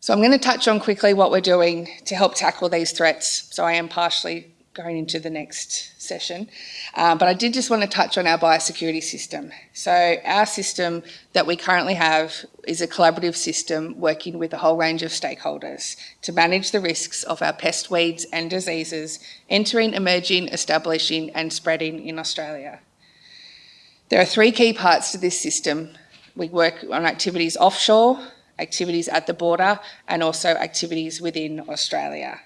So I'm going to touch on quickly what we're doing to help tackle these threats. So I am partially going into the next session. Uh, but I did just want to touch on our biosecurity system. So our system that we currently have is a collaborative system working with a whole range of stakeholders to manage the risks of our pest weeds and diseases entering, emerging, establishing and spreading in Australia. There are three key parts to this system. We work on activities offshore, activities at the border and also activities within Australia.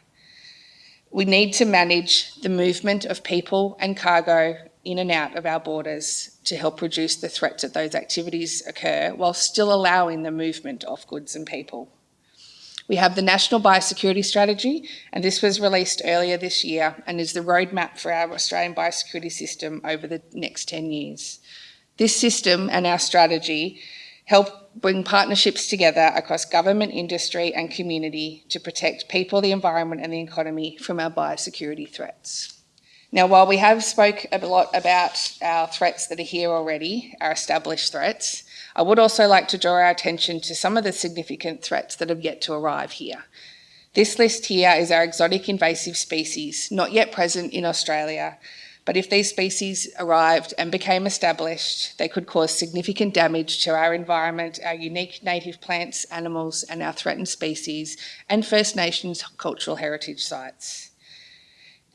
We need to manage the movement of people and cargo in and out of our borders to help reduce the threats that those activities occur while still allowing the movement of goods and people. We have the National Biosecurity Strategy, and this was released earlier this year and is the roadmap for our Australian biosecurity system over the next 10 years. This system and our strategy help bring partnerships together across government, industry and community to protect people, the environment and the economy from our biosecurity threats. Now, while we have spoke a lot about our threats that are here already, our established threats, I would also like to draw our attention to some of the significant threats that have yet to arrive here. This list here is our exotic invasive species, not yet present in Australia, but if these species arrived and became established, they could cause significant damage to our environment, our unique native plants, animals, and our threatened species, and First Nations cultural heritage sites.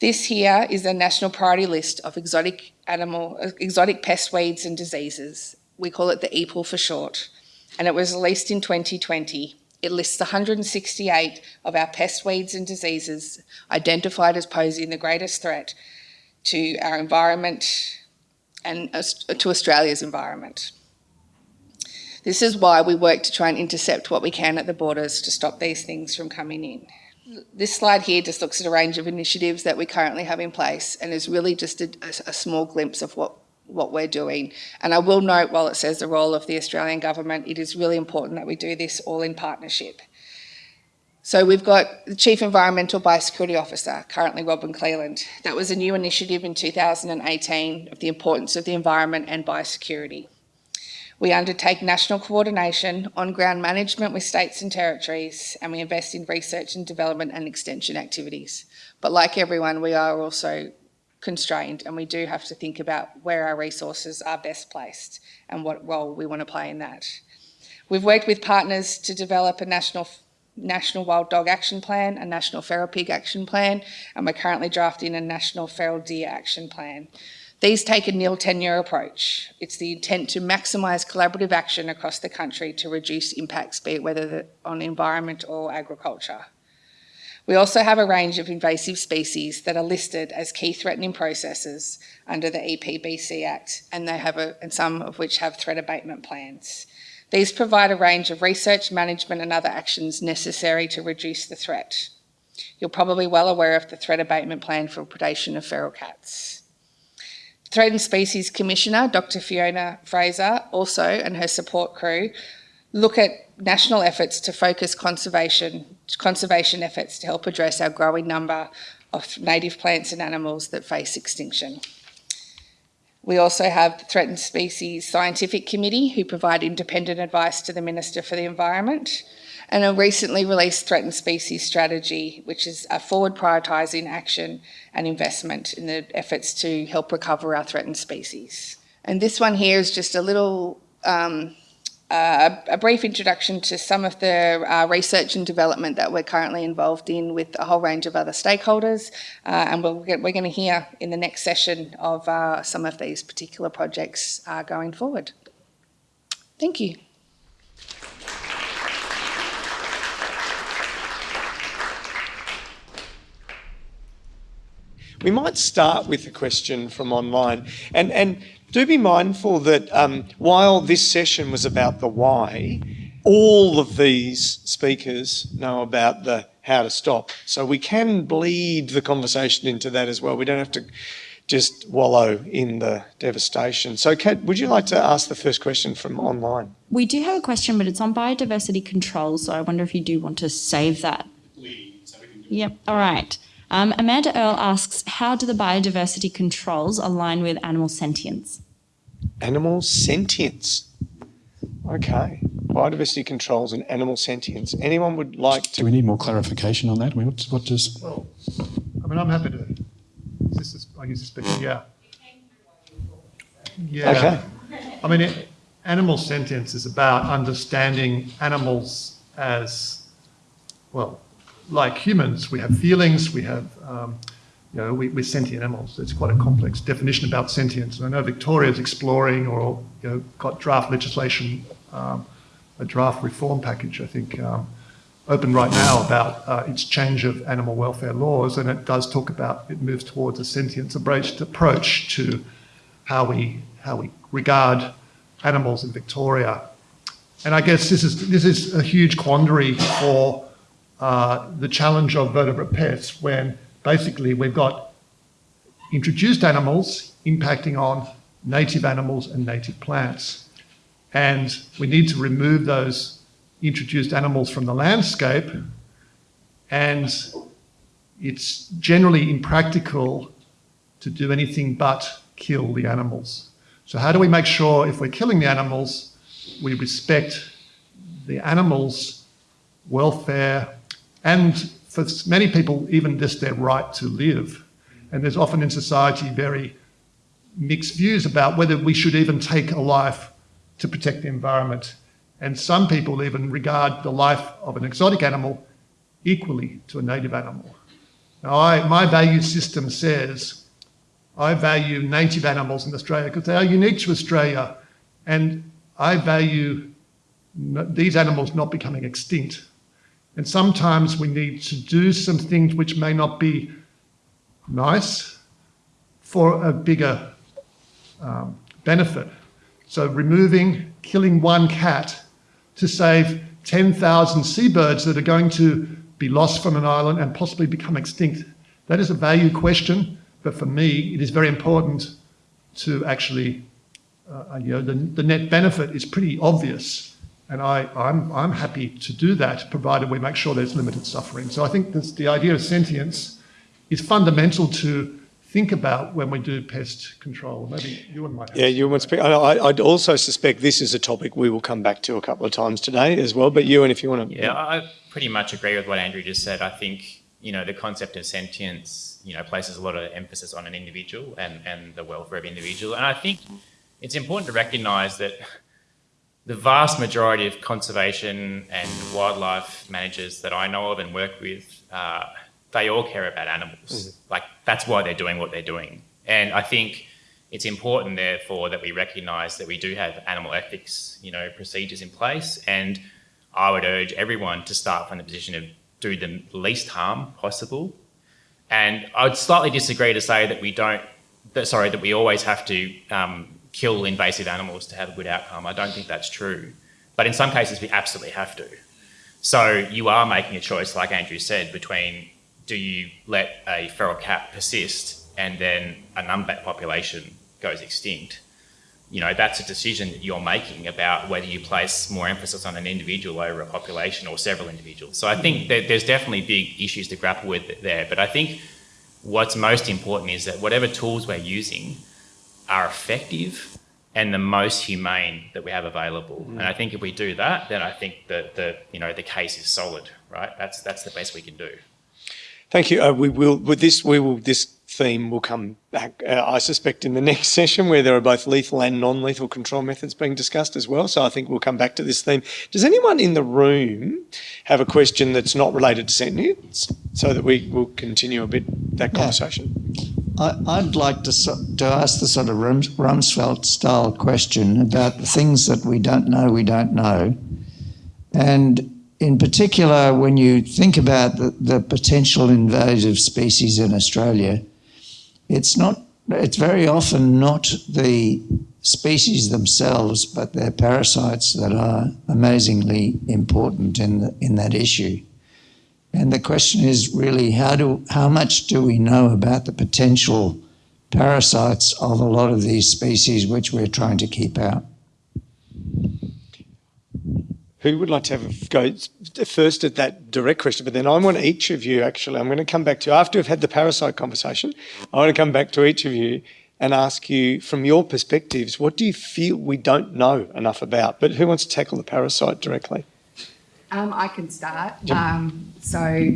This here is a national priority list of exotic animal, exotic pest weeds and diseases. We call it the EPL for short, and it was released in 2020. It lists 168 of our pest weeds and diseases identified as posing the greatest threat to our environment and to Australia's environment. This is why we work to try and intercept what we can at the borders to stop these things from coming in. This slide here just looks at a range of initiatives that we currently have in place and is really just a, a small glimpse of what what we're doing. And I will note, while it says the role of the Australian government, it is really important that we do this all in partnership. So we've got the Chief Environmental Biosecurity Officer, currently Robyn Cleland. That was a new initiative in 2018 of the importance of the environment and biosecurity. We undertake national coordination on ground management with states and territories, and we invest in research and development and extension activities. But like everyone, we are also constrained and we do have to think about where our resources are best placed and what role we want to play in that. We've worked with partners to develop a national National Wild Dog Action Plan, a National Feral Pig Action Plan, and we're currently drafting a National Feral Deer Action Plan. These take a nil tenure approach. It's the intent to maximise collaborative action across the country to reduce impacts, be it whether on environment or agriculture. We also have a range of invasive species that are listed as key threatening processes under the EPBC Act, and they have a, and some of which have threat abatement plans. These provide a range of research, management, and other actions necessary to reduce the threat. You're probably well aware of the threat abatement plan for predation of feral cats. Threatened Species Commissioner, Dr. Fiona Fraser, also, and her support crew, look at national efforts to focus conservation, conservation efforts to help address our growing number of native plants and animals that face extinction. We also have the Threatened Species Scientific Committee who provide independent advice to the Minister for the Environment and a recently released Threatened Species Strategy, which is a forward prioritising action and investment in the efforts to help recover our threatened species. And this one here is just a little um, a brief introduction to some of the uh, research and development that we're currently involved in with a whole range of other stakeholders. Uh, and we'll get, we're going to hear in the next session of uh, some of these particular projects uh, going forward. Thank you. We might start with a question from online. And, and do be mindful that um, while this session was about the why, all of these speakers know about the how to stop. So we can bleed the conversation into that as well. We don't have to just wallow in the devastation. So Kat, would you like to ask the first question from online? We do have a question, but it's on biodiversity control. So I wonder if you do want to save that. Yep. All right. Um, Amanda Earl asks, how do the biodiversity controls align with animal sentience? Animal sentience. Okay. Biodiversity controls and animal sentience. Anyone would like to... Do we need more clarification on that? I mean, what, what does, Well, I mean, I'm happy to, is this, is- I use this speaker, yeah. Yeah. Okay. I mean, it, animal sentience is about understanding animals as, well, like humans, we have feelings, we have, um, you know, we, we're sentient animals. It's quite a complex definition about sentience. And I know Victoria's exploring or, you know, got draft legislation, um, a draft reform package, I think, um, open right now about uh, its change of animal welfare laws, and it does talk about it moves towards a sentience approach to how we how we regard animals in Victoria. And I guess this is this is a huge quandary for uh, the challenge of vertebrate pests when basically we've got introduced animals impacting on native animals and native plants. And we need to remove those introduced animals from the landscape. And it's generally impractical to do anything but kill the animals. So how do we make sure if we're killing the animals, we respect the animals' welfare and for many people, even just their right to live. And there's often in society very mixed views about whether we should even take a life to protect the environment. And some people even regard the life of an exotic animal equally to a native animal. Now, I, my value system says I value native animals in Australia because they are unique to Australia, and I value these animals not becoming extinct. And sometimes we need to do some things which may not be nice for a bigger um, benefit. So removing, killing one cat to save 10,000 seabirds that are going to be lost from an island and possibly become extinct. That is a value question, but for me, it is very important to actually, uh, you know, the, the net benefit is pretty obvious. And I, I'm, I'm happy to do that, provided we make sure there's limited suffering. So I think this, the idea of sentience is fundamental to think about when we do pest control. Maybe you and might Yeah, you want to speak? I, I- I'd also suspect this is a topic we will come back to a couple of times today as well. But you, and if you want to, Yeah, I I pretty much agree with what Andrew just said. I think, you know, the concept of sentience, you know, places a lot of emphasis on an individual and, and the welfare of individual. And I think it's important to recognise that the vast majority of conservation and wildlife managers that I know of and work with, uh, they all care about animals. Like that's why they're doing what they're doing. And I think it's important, therefore, that we recognise that we do have animal ethics, you know, procedures in place. And I would urge everyone to start from the position of do the least harm possible. And I'd slightly disagree to say that we don't, that, sorry, that we always have to um, kill invasive animals to have a good outcome. I don't think that's true. But in some cases, we absolutely have to. So you are making a choice, like Andrew said, between do you let a feral cat persist and then a numbat population goes extinct? You know, that's a decision that you're making about whether you place more emphasis on an individual over a population or several individuals. So I think that there's definitely big issues to grapple with there. But I think what's most important is that whatever tools we're using are effective and the most humane that we have available. And I think if we do that, then I think that the you know the case is solid, right? That's that's the best we can do. Thank you. Uh, we will with this. We will this theme will come back. Uh, I suspect in the next session where there are both lethal and non-lethal control methods being discussed as well. So I think we'll come back to this theme. Does anyone in the room have a question that's not related to sentience, so that we will continue a bit that Yeah. I, I'd like to, to ask the sort of Rumsfeld style question about the things that we don't know, we don't know. And in particular, when you think about the, the potential invasive species in Australia, it's not, it's very often not the species themselves, but their parasites that are amazingly important in, the, in that issue. And the question is really how do how much do we know about the potential parasites of a lot of these species which we're trying to keep out? Who would like to have a go first at that direct question? But then I want each of you, actually, I'm going to come back to you after we've had the parasite conversation. I want to come back to each of you and ask you, from your perspectives, what do you feel we don't know enough about? But who wants to tackle the parasite directly? Um, I can start. Um, so,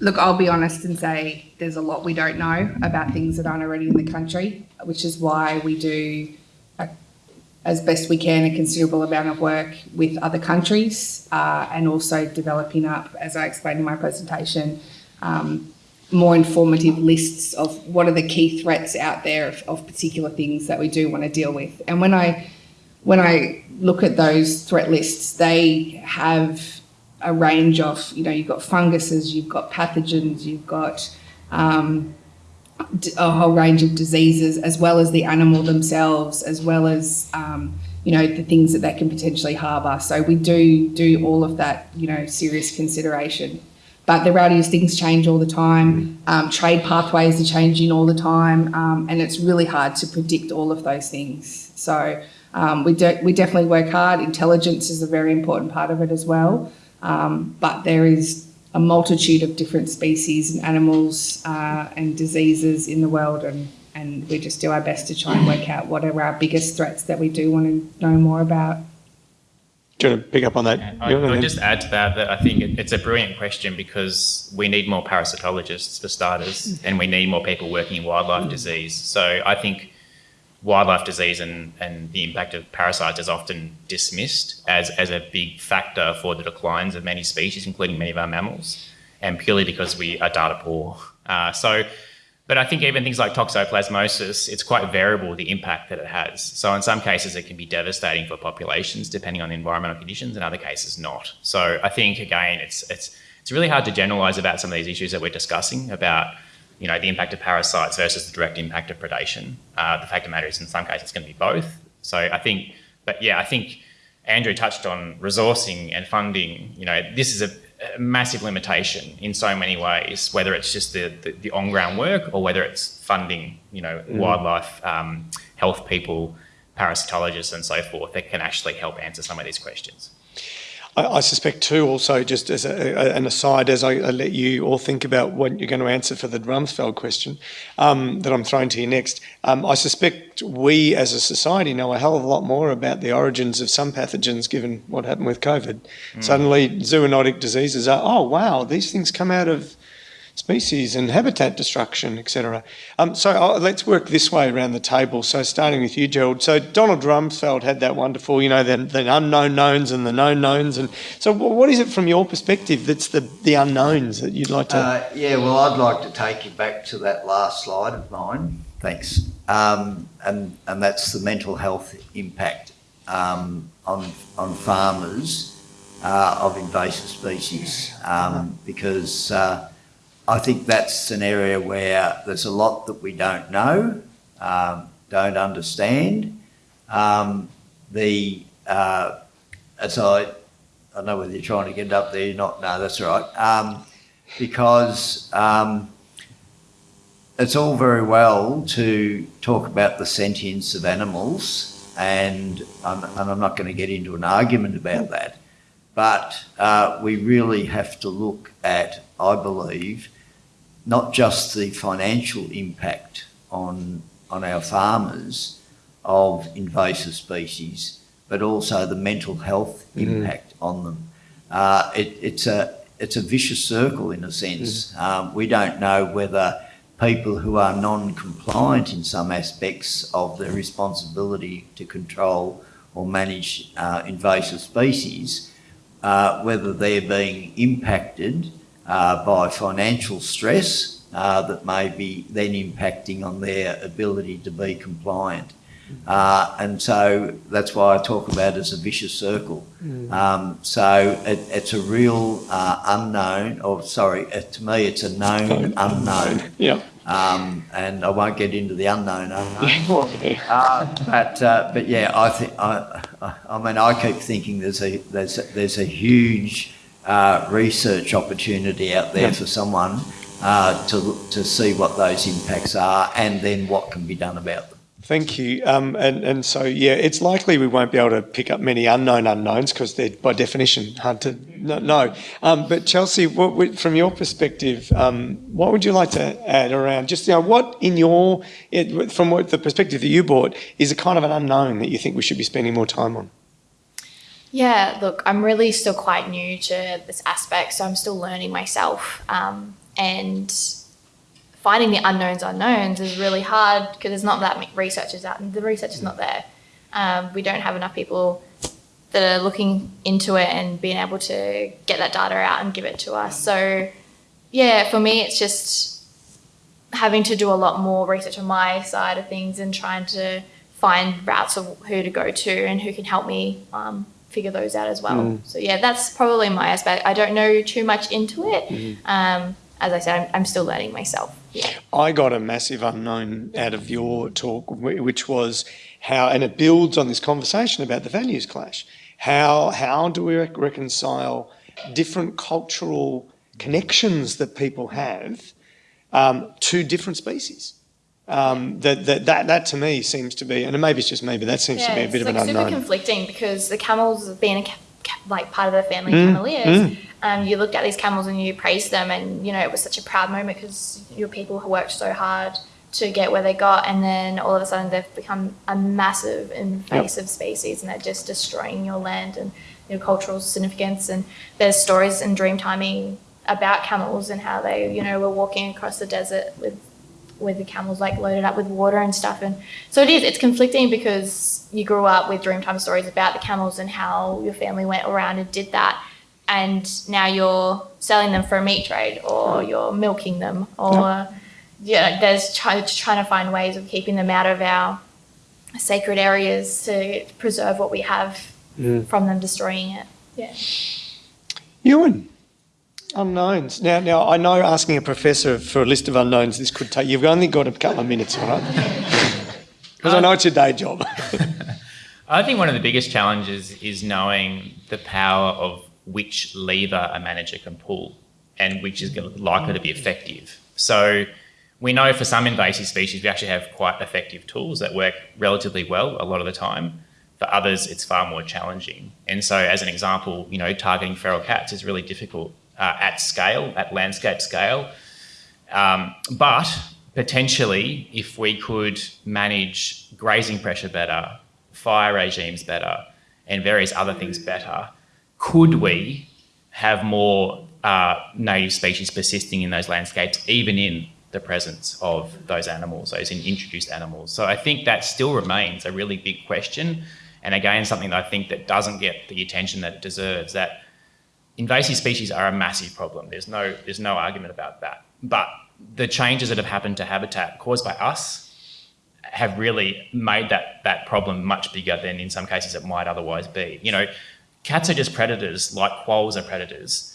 look, I'll be honest and say there's a lot we don't know about things that aren't already in the country, which is why we do, a, as best we can, a considerable amount of work with other countries uh, and also developing up, as I explained in my presentation, um, more informative lists of what are the key threats out there of, of particular things that we do want to deal with. And when I when I look at those threat lists, they have a range of, you know, you've got funguses, you've got pathogens, you've got um, a whole range of diseases, as well as the animal themselves, as well as, um, you know, the things that they can potentially harbour. So we do do all of that, you know, serious consideration. But the reality is things change all the time. Um, trade pathways are changing all the time, um, and it's really hard to predict all of those things. So um, we do, we definitely work hard. Intelligence is a very important part of it as well. Um, but there is a multitude of different species and animals uh, and diseases in the world, and, and we just do our best to try and work out what are our biggest threats that we do want to know more about. Do you want to pick up on that? I, Ewan, I'll just add to that that I think it, it's a brilliant question because we need more parasitologists for starters, and we need more people working in wildlife disease. So I think wildlife disease and, and the impact of parasites is often dismissed as, as a big factor for the declines of many species, including many of our mammals, and purely because we are data poor. Uh, so, but I think even things like toxoplasmosis, it's quite variable the impact that it has. So in some cases, it can be devastating for populations depending on the environmental conditions, in other cases not. So I think again, it's it's it's really hard to generalise about some of these issues that we're discussing about you know the impact of parasites versus the direct impact of predation. Uh, the fact of the matter is, in some cases, it's going to be both. So I think, but yeah, I think Andrew touched on resourcing and funding. You know, this is a, a massive limitation in so many ways, whether it's just the, the, the on-ground work or whether it's funding, you know, wildlife um, health people, parasitologists and so forth that can actually help answer some of these questions. I, I suspect too, also just as a, a, an aside, as I, I let you all think about what you're going to answer for the Rumsfeld question um, that I'm throwing to you next, um, I suspect we as a society know a hell of a lot more about the origins of some pathogens given what happened with COVID. Suddenly zoonotic diseases are, oh wow, these things come out of species and habitat destruction, etc. Um, so uh, let's work this way around the table. So starting with you, Gerald. So Donald Rumsfeld had that wonderful, you know, the, the unknown knowns and the known knowns. And so what is it from your perspective that's the, the unknowns that you'd like to... Uh, yeah, well, I'd like to take you back to that last slide of mine. Thanks. Um, and and that's the mental health impact um, on on farmers uh, of invasive species um, because uh, I think that's an area where there's a lot that we don't know, um, don't understand. Um, the uh, as I, I don't know whether you're trying to get up there, you're not. No, that's all right. Um, because um, it's all very well to talk about the sentience of animals, and, um, and I'm not going to get into an argument about that. But uh, we really have to look at, I believe, not just the financial impact on, on our farmers of invasive species, but also the mental health impact on them. Uh, it, it's, a, it's a vicious circle in a sense. Um, we don't know whether people who are non-compliant in some aspects of their responsibility to control or manage uh, invasive species, uh, whether they're being impacted uh, by financial stress uh, that may be then impacting on their ability to be compliant. Uh, and so that's why I talk about it as a vicious circle. Um, so it, it's a real uh, unknown, or sorry, uh, to me it's a known unknown. Yeah. Um, and I won't get into the unknown unknown. Uh, but uh, but yeah, I think I, I I mean I keep thinking there's a there's a, there's a huge uh, research opportunity out there Yeah. for someone uh, to to see what those impacts are and then what can be done about them. Thank you. Um, and, and so, yeah, it's likely we won't be able to pick up many unknown unknowns because they're by definition hard to know. Um, but Chelsea, what, from your perspective, um, what would you like to add around just, you know, what in your, it, from what the perspective that you brought, is a kind of an unknown that you think we should be spending more time on? Yeah, look, I'm really still quite new to this aspect, so I'm still learning myself. Um, and finding the unknowns unknowns is really hard because there's not that many researchers out, and the research is not there. Um, we don't have enough people that are looking into it and being able to get that data out and give it to us. So, yeah, for me, it's just having to do a lot more research on my side of things and trying to find routes of who to go to and who can help me um, figure those out as well. So yeah, that's probably my aspect. I don't know too much into it. Um, as I said, I'm, I'm still learning myself. Yeah. I got a massive unknown out of your talk, which was how, and it builds on this conversation about the values clash. How how do we rec- reconcile different cultural connections that people have um, to different species? Um, that, that that that to me seems to be, and maybe it's just me, but that seems to be a bit it's of like an super unknown. conflicting because the camels being a ca- ca- like part of the family Mm, cameleers, um, you looked at these camels and you praised them, and you know it was such a proud moment because your people who worked so hard to get where they got, and then all of a sudden they've become a massive invasive species, and they're just destroying your land and your cultural significance. And there's stories in dream timing about camels and how they, you know, were walking across the desert with with the camels like loaded up with water and stuff. And so it is it's conflicting because you grew up with dreamtime stories about the camels and how your family went around and did that. And now you're selling them for a meat trade or mm. you're milking them or yeah there's try, trying to find ways of keeping them out of our sacred areas to preserve what we have mm. from them destroying it. Yeah. Ewan, unknowns. Now, now I know asking a professor for a list of unknowns, this could take. You've only got a couple of minutes, all right? Because I know it's your day job. I think one of the biggest challenges is knowing the power of which lever a manager can pull and which is likely to be effective. So we know for some invasive species, we actually have quite effective tools that work relatively well a lot of the time. For others, it's far more challenging. And so, as an example, you know, targeting feral cats is really difficult uh, at scale, at landscape scale. Um, but potentially, if we could manage grazing pressure better, fire regimes better, and various other things better, could we have more uh, native species persisting in those landscapes, even in the presence of those animals, those in introduced animals? So I think that still remains a really big question, and again, something that I think that doesn't get the attention that it deserves. That invasive species are a massive problem. There's no there's no argument about that. But the changes that have happened to habitat caused by us have really made that that problem much bigger than in some cases it might otherwise be. You know, cats are just predators, like quolls are predators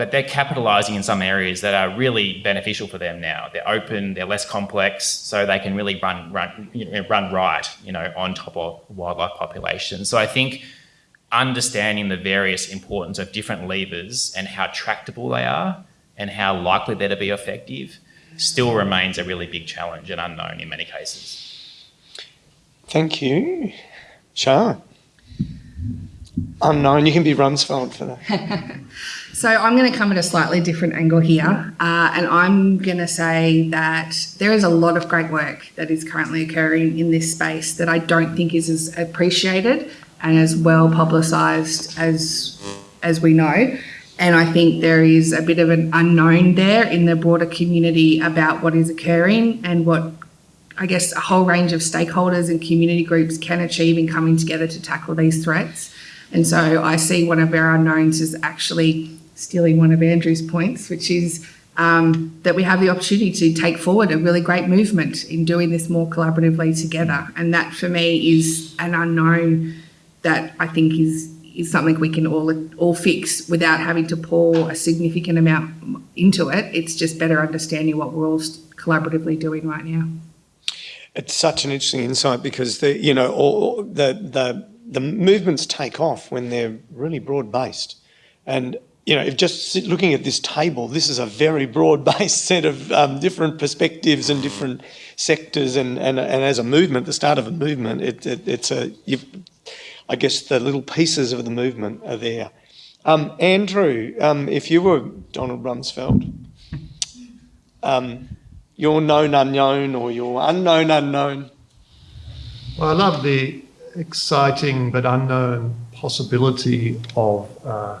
but they're capitalizing in some areas that are really beneficial for them now. They're open, they're less complex, so they can really run run you know, run right, you know, on top of wildlife populations. So I think understanding the various importance of different levers and how tractable they are and how likely they're to be effective still remains a really big challenge and unknown in many cases. Thank you. Sean. Unknown. You can be Rumsfeld for that. So I'm going to come at a slightly different angle here, uh, and I'm going to say that there is a lot of great work that is currently occurring in this space that I don't think is as appreciated and as well publicised as as we know. And I think there is a bit of an unknown there in the broader community about what is occurring and what I guess a whole range of stakeholders and community groups can achieve in coming together to tackle these threats. And so I see one of our unknowns is actually stealing one of Andrew's points, which is um, that we have the opportunity to take forward a really great movement in doing this more collaboratively together. And that for me is an unknown that I think is is something we can all all fix without having to pour a significant amount into it. It's just better understanding what we're all collaboratively doing right now. It's such an interesting insight because the you know all the the the movements take off when they're really broad based, and you know, if just looking at this table, this is a very broad-based set of um, different perspectives and different sectors, and, and and as a movement, the start of a movement, it, it, it's a, I guess the little pieces of the movement are there. Um, Andrew, um, if you were Donald Rumsfeld, um, your known unknown or your unknown unknown. Well, I love the exciting but unknown possibility of. Uh,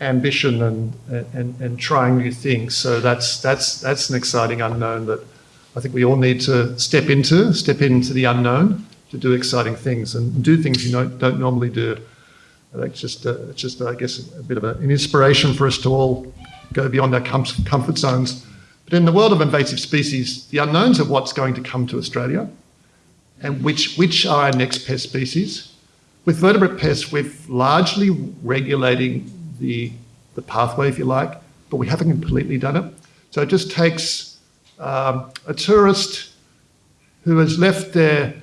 ambition and, and, and trying new things. So that's, that's, that's an exciting unknown that I think we all need to step into, step into the unknown to do exciting things and do things you don't, don't normally do. That's just, uh, it's just, I guess, a bit of a, an inspiration for us to all go beyond our com comfort zones. But in the world of invasive species, the unknowns of what's going to come to Australia and which, which are our next pest species. With vertebrate pests, we're largely regulating the, the pathway, if you like, but we haven't completely done it. So it just takes um, a tourist who has left their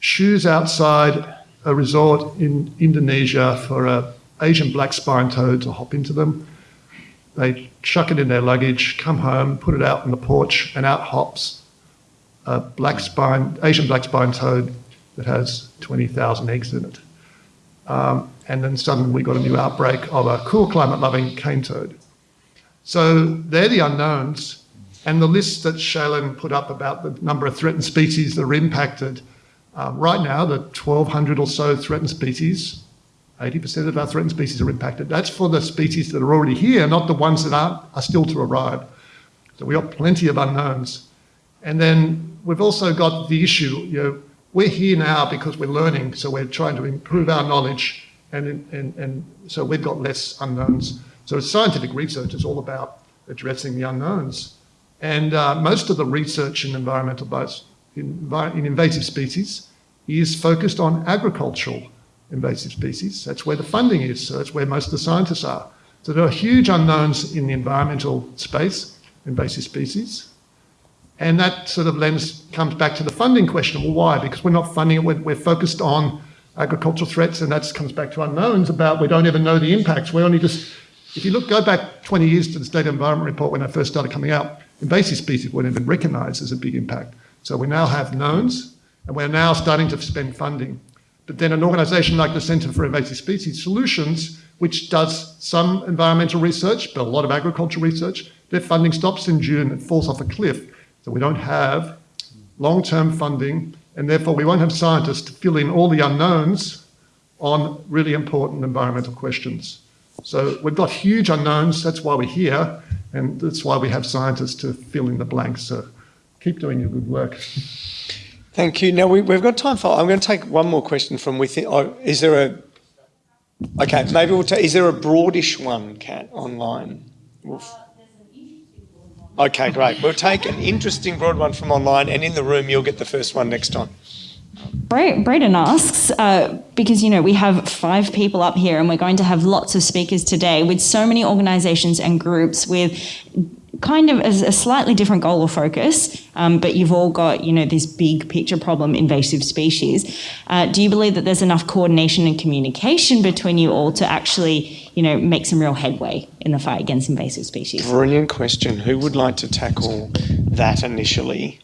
shoes outside a resort in Indonesia for an Asian black spine toad to hop into them. They chuck it in their luggage, come home, put it out on the porch, and out hops a black spine, Asian black spine toad that has 20,000 eggs in it. Um, and then suddenly we got a new outbreak of a cool climate loving cane toad. So they're the unknowns. And the list that Shaylin put up about the number of threatened species that are impacted, um, right now, the 1,200 or so threatened species, 80% of our threatened species are impacted. That's for the species that are already here, not the ones that are, are still to arrive. So we've got plenty of unknowns. And then we've also got the issue, you know, we're here now because we're learning, so we're trying to improve our knowledge, and, and, and so we've got less unknowns. So scientific research is all about addressing the unknowns. And uh, most of the research in environmental bias, in, in invasive species is focused on agricultural invasive species. That's where the funding is, so that's where most of the scientists are. So there are huge unknowns in the environmental space, invasive species, and that sort of lens comes back to the funding question. Well, why? Because we're not funding it, we're, we're focused on agricultural threats, and that comes back to unknowns about we don't even know the impacts. We only just, if you look, go back 20 years to the State Environment Report when I first started coming out, invasive species weren't even recognised as a big impact. So we now have knowns, and we're now starting to spend funding. But then an organisation like the Centre for Invasive Species Solutions, which does some environmental research, but a lot of agricultural research, their funding stops in June and falls off a cliff so we don't have long-term funding, and therefore we won't have scientists to fill in all the unknowns on really important environmental questions. So we've got huge unknowns, that's why we're here, and that's why we have scientists to fill in the blanks. So keep doing your good work. Thank you. Now we, have got time for, I'm going to take one more question from within, oh, is there a, okay, maybe we'll take, is there a broadish one, Kat, online? Okay, great. We'll take an interesting broad one from online, and in the room, you'll get the first one next time. Bra- Braden asks, uh, because you know we have five people up here, and we're going to have lots of speakers today with so many organisations and groups with kind of as a slightly different goal or focus, um, but you've all got you know this big picture problem, invasive species. Uh, do you believe that there's enough coordination and communication between you all to actually you know make some real headway in the fight against invasive species? Brilliant question. Who would like to tackle that initially?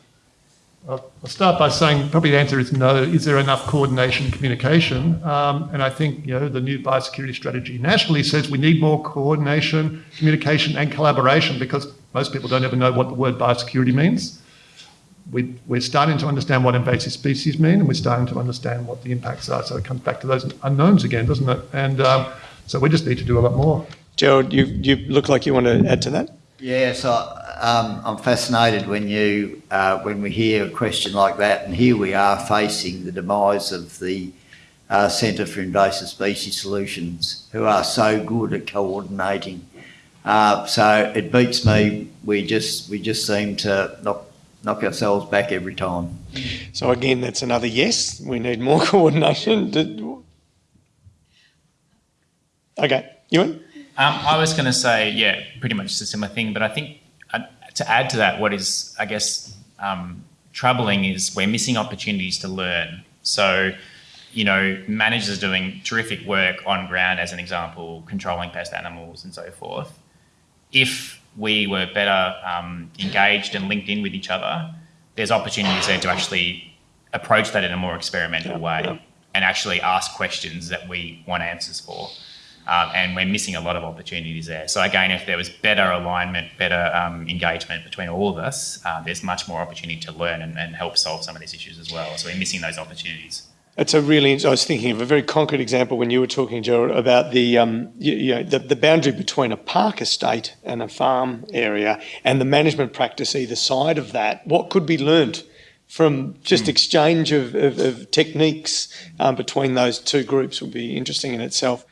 I'll I'll start by saying probably the answer is no. Is there enough coordination and communication? Um, and I think you know the new biosecurity strategy nationally says we need more coordination, communication, and collaboration because most people don't ever know what the word biosecurity means. We, we're starting to understand what invasive species mean, and we're starting to understand what the impacts are. So it comes back to those unknowns again, doesn't it? And um, so we just need to do a lot more. Gerald, you, you look like you want to add to that. Yeah, so um, I'm fascinated when you uh, when we hear a question like that, and here we are facing the demise of the uh, Centre for Invasive Species Solutions, who are so good at coordinating. Uh, so it beats me. We just we just seem to knock knock ourselves back every time. So again, that's another yes. We need more coordination. Did- Okay, Ewan? Um, I was going to say, yeah, pretty much the similar thing, but I think uh, to add to that, what is, I guess, um, troubling is we're missing opportunities to learn. So, you know, managers are doing terrific work on ground, as an example, controlling pest animals and so forth. If we were better um, engaged and linked in with each other, there's opportunities there to actually approach that in a more experimental way and actually ask questions that we want answers for. Um, and we're missing a lot of opportunities there. So again, if there was better alignment, better um, engagement between all of us, uh, there's much more opportunity to learn and, and help solve some of these issues as well. So we're missing those opportunities. It's a really. I was thinking of a very concrete example when you were talking, Gerald, about the um, you, you know the, the boundary between a park estate and a farm area, and the management practice either side of that. What could be learnt from just exchange of, of, of techniques um, between those two groups would be interesting in itself.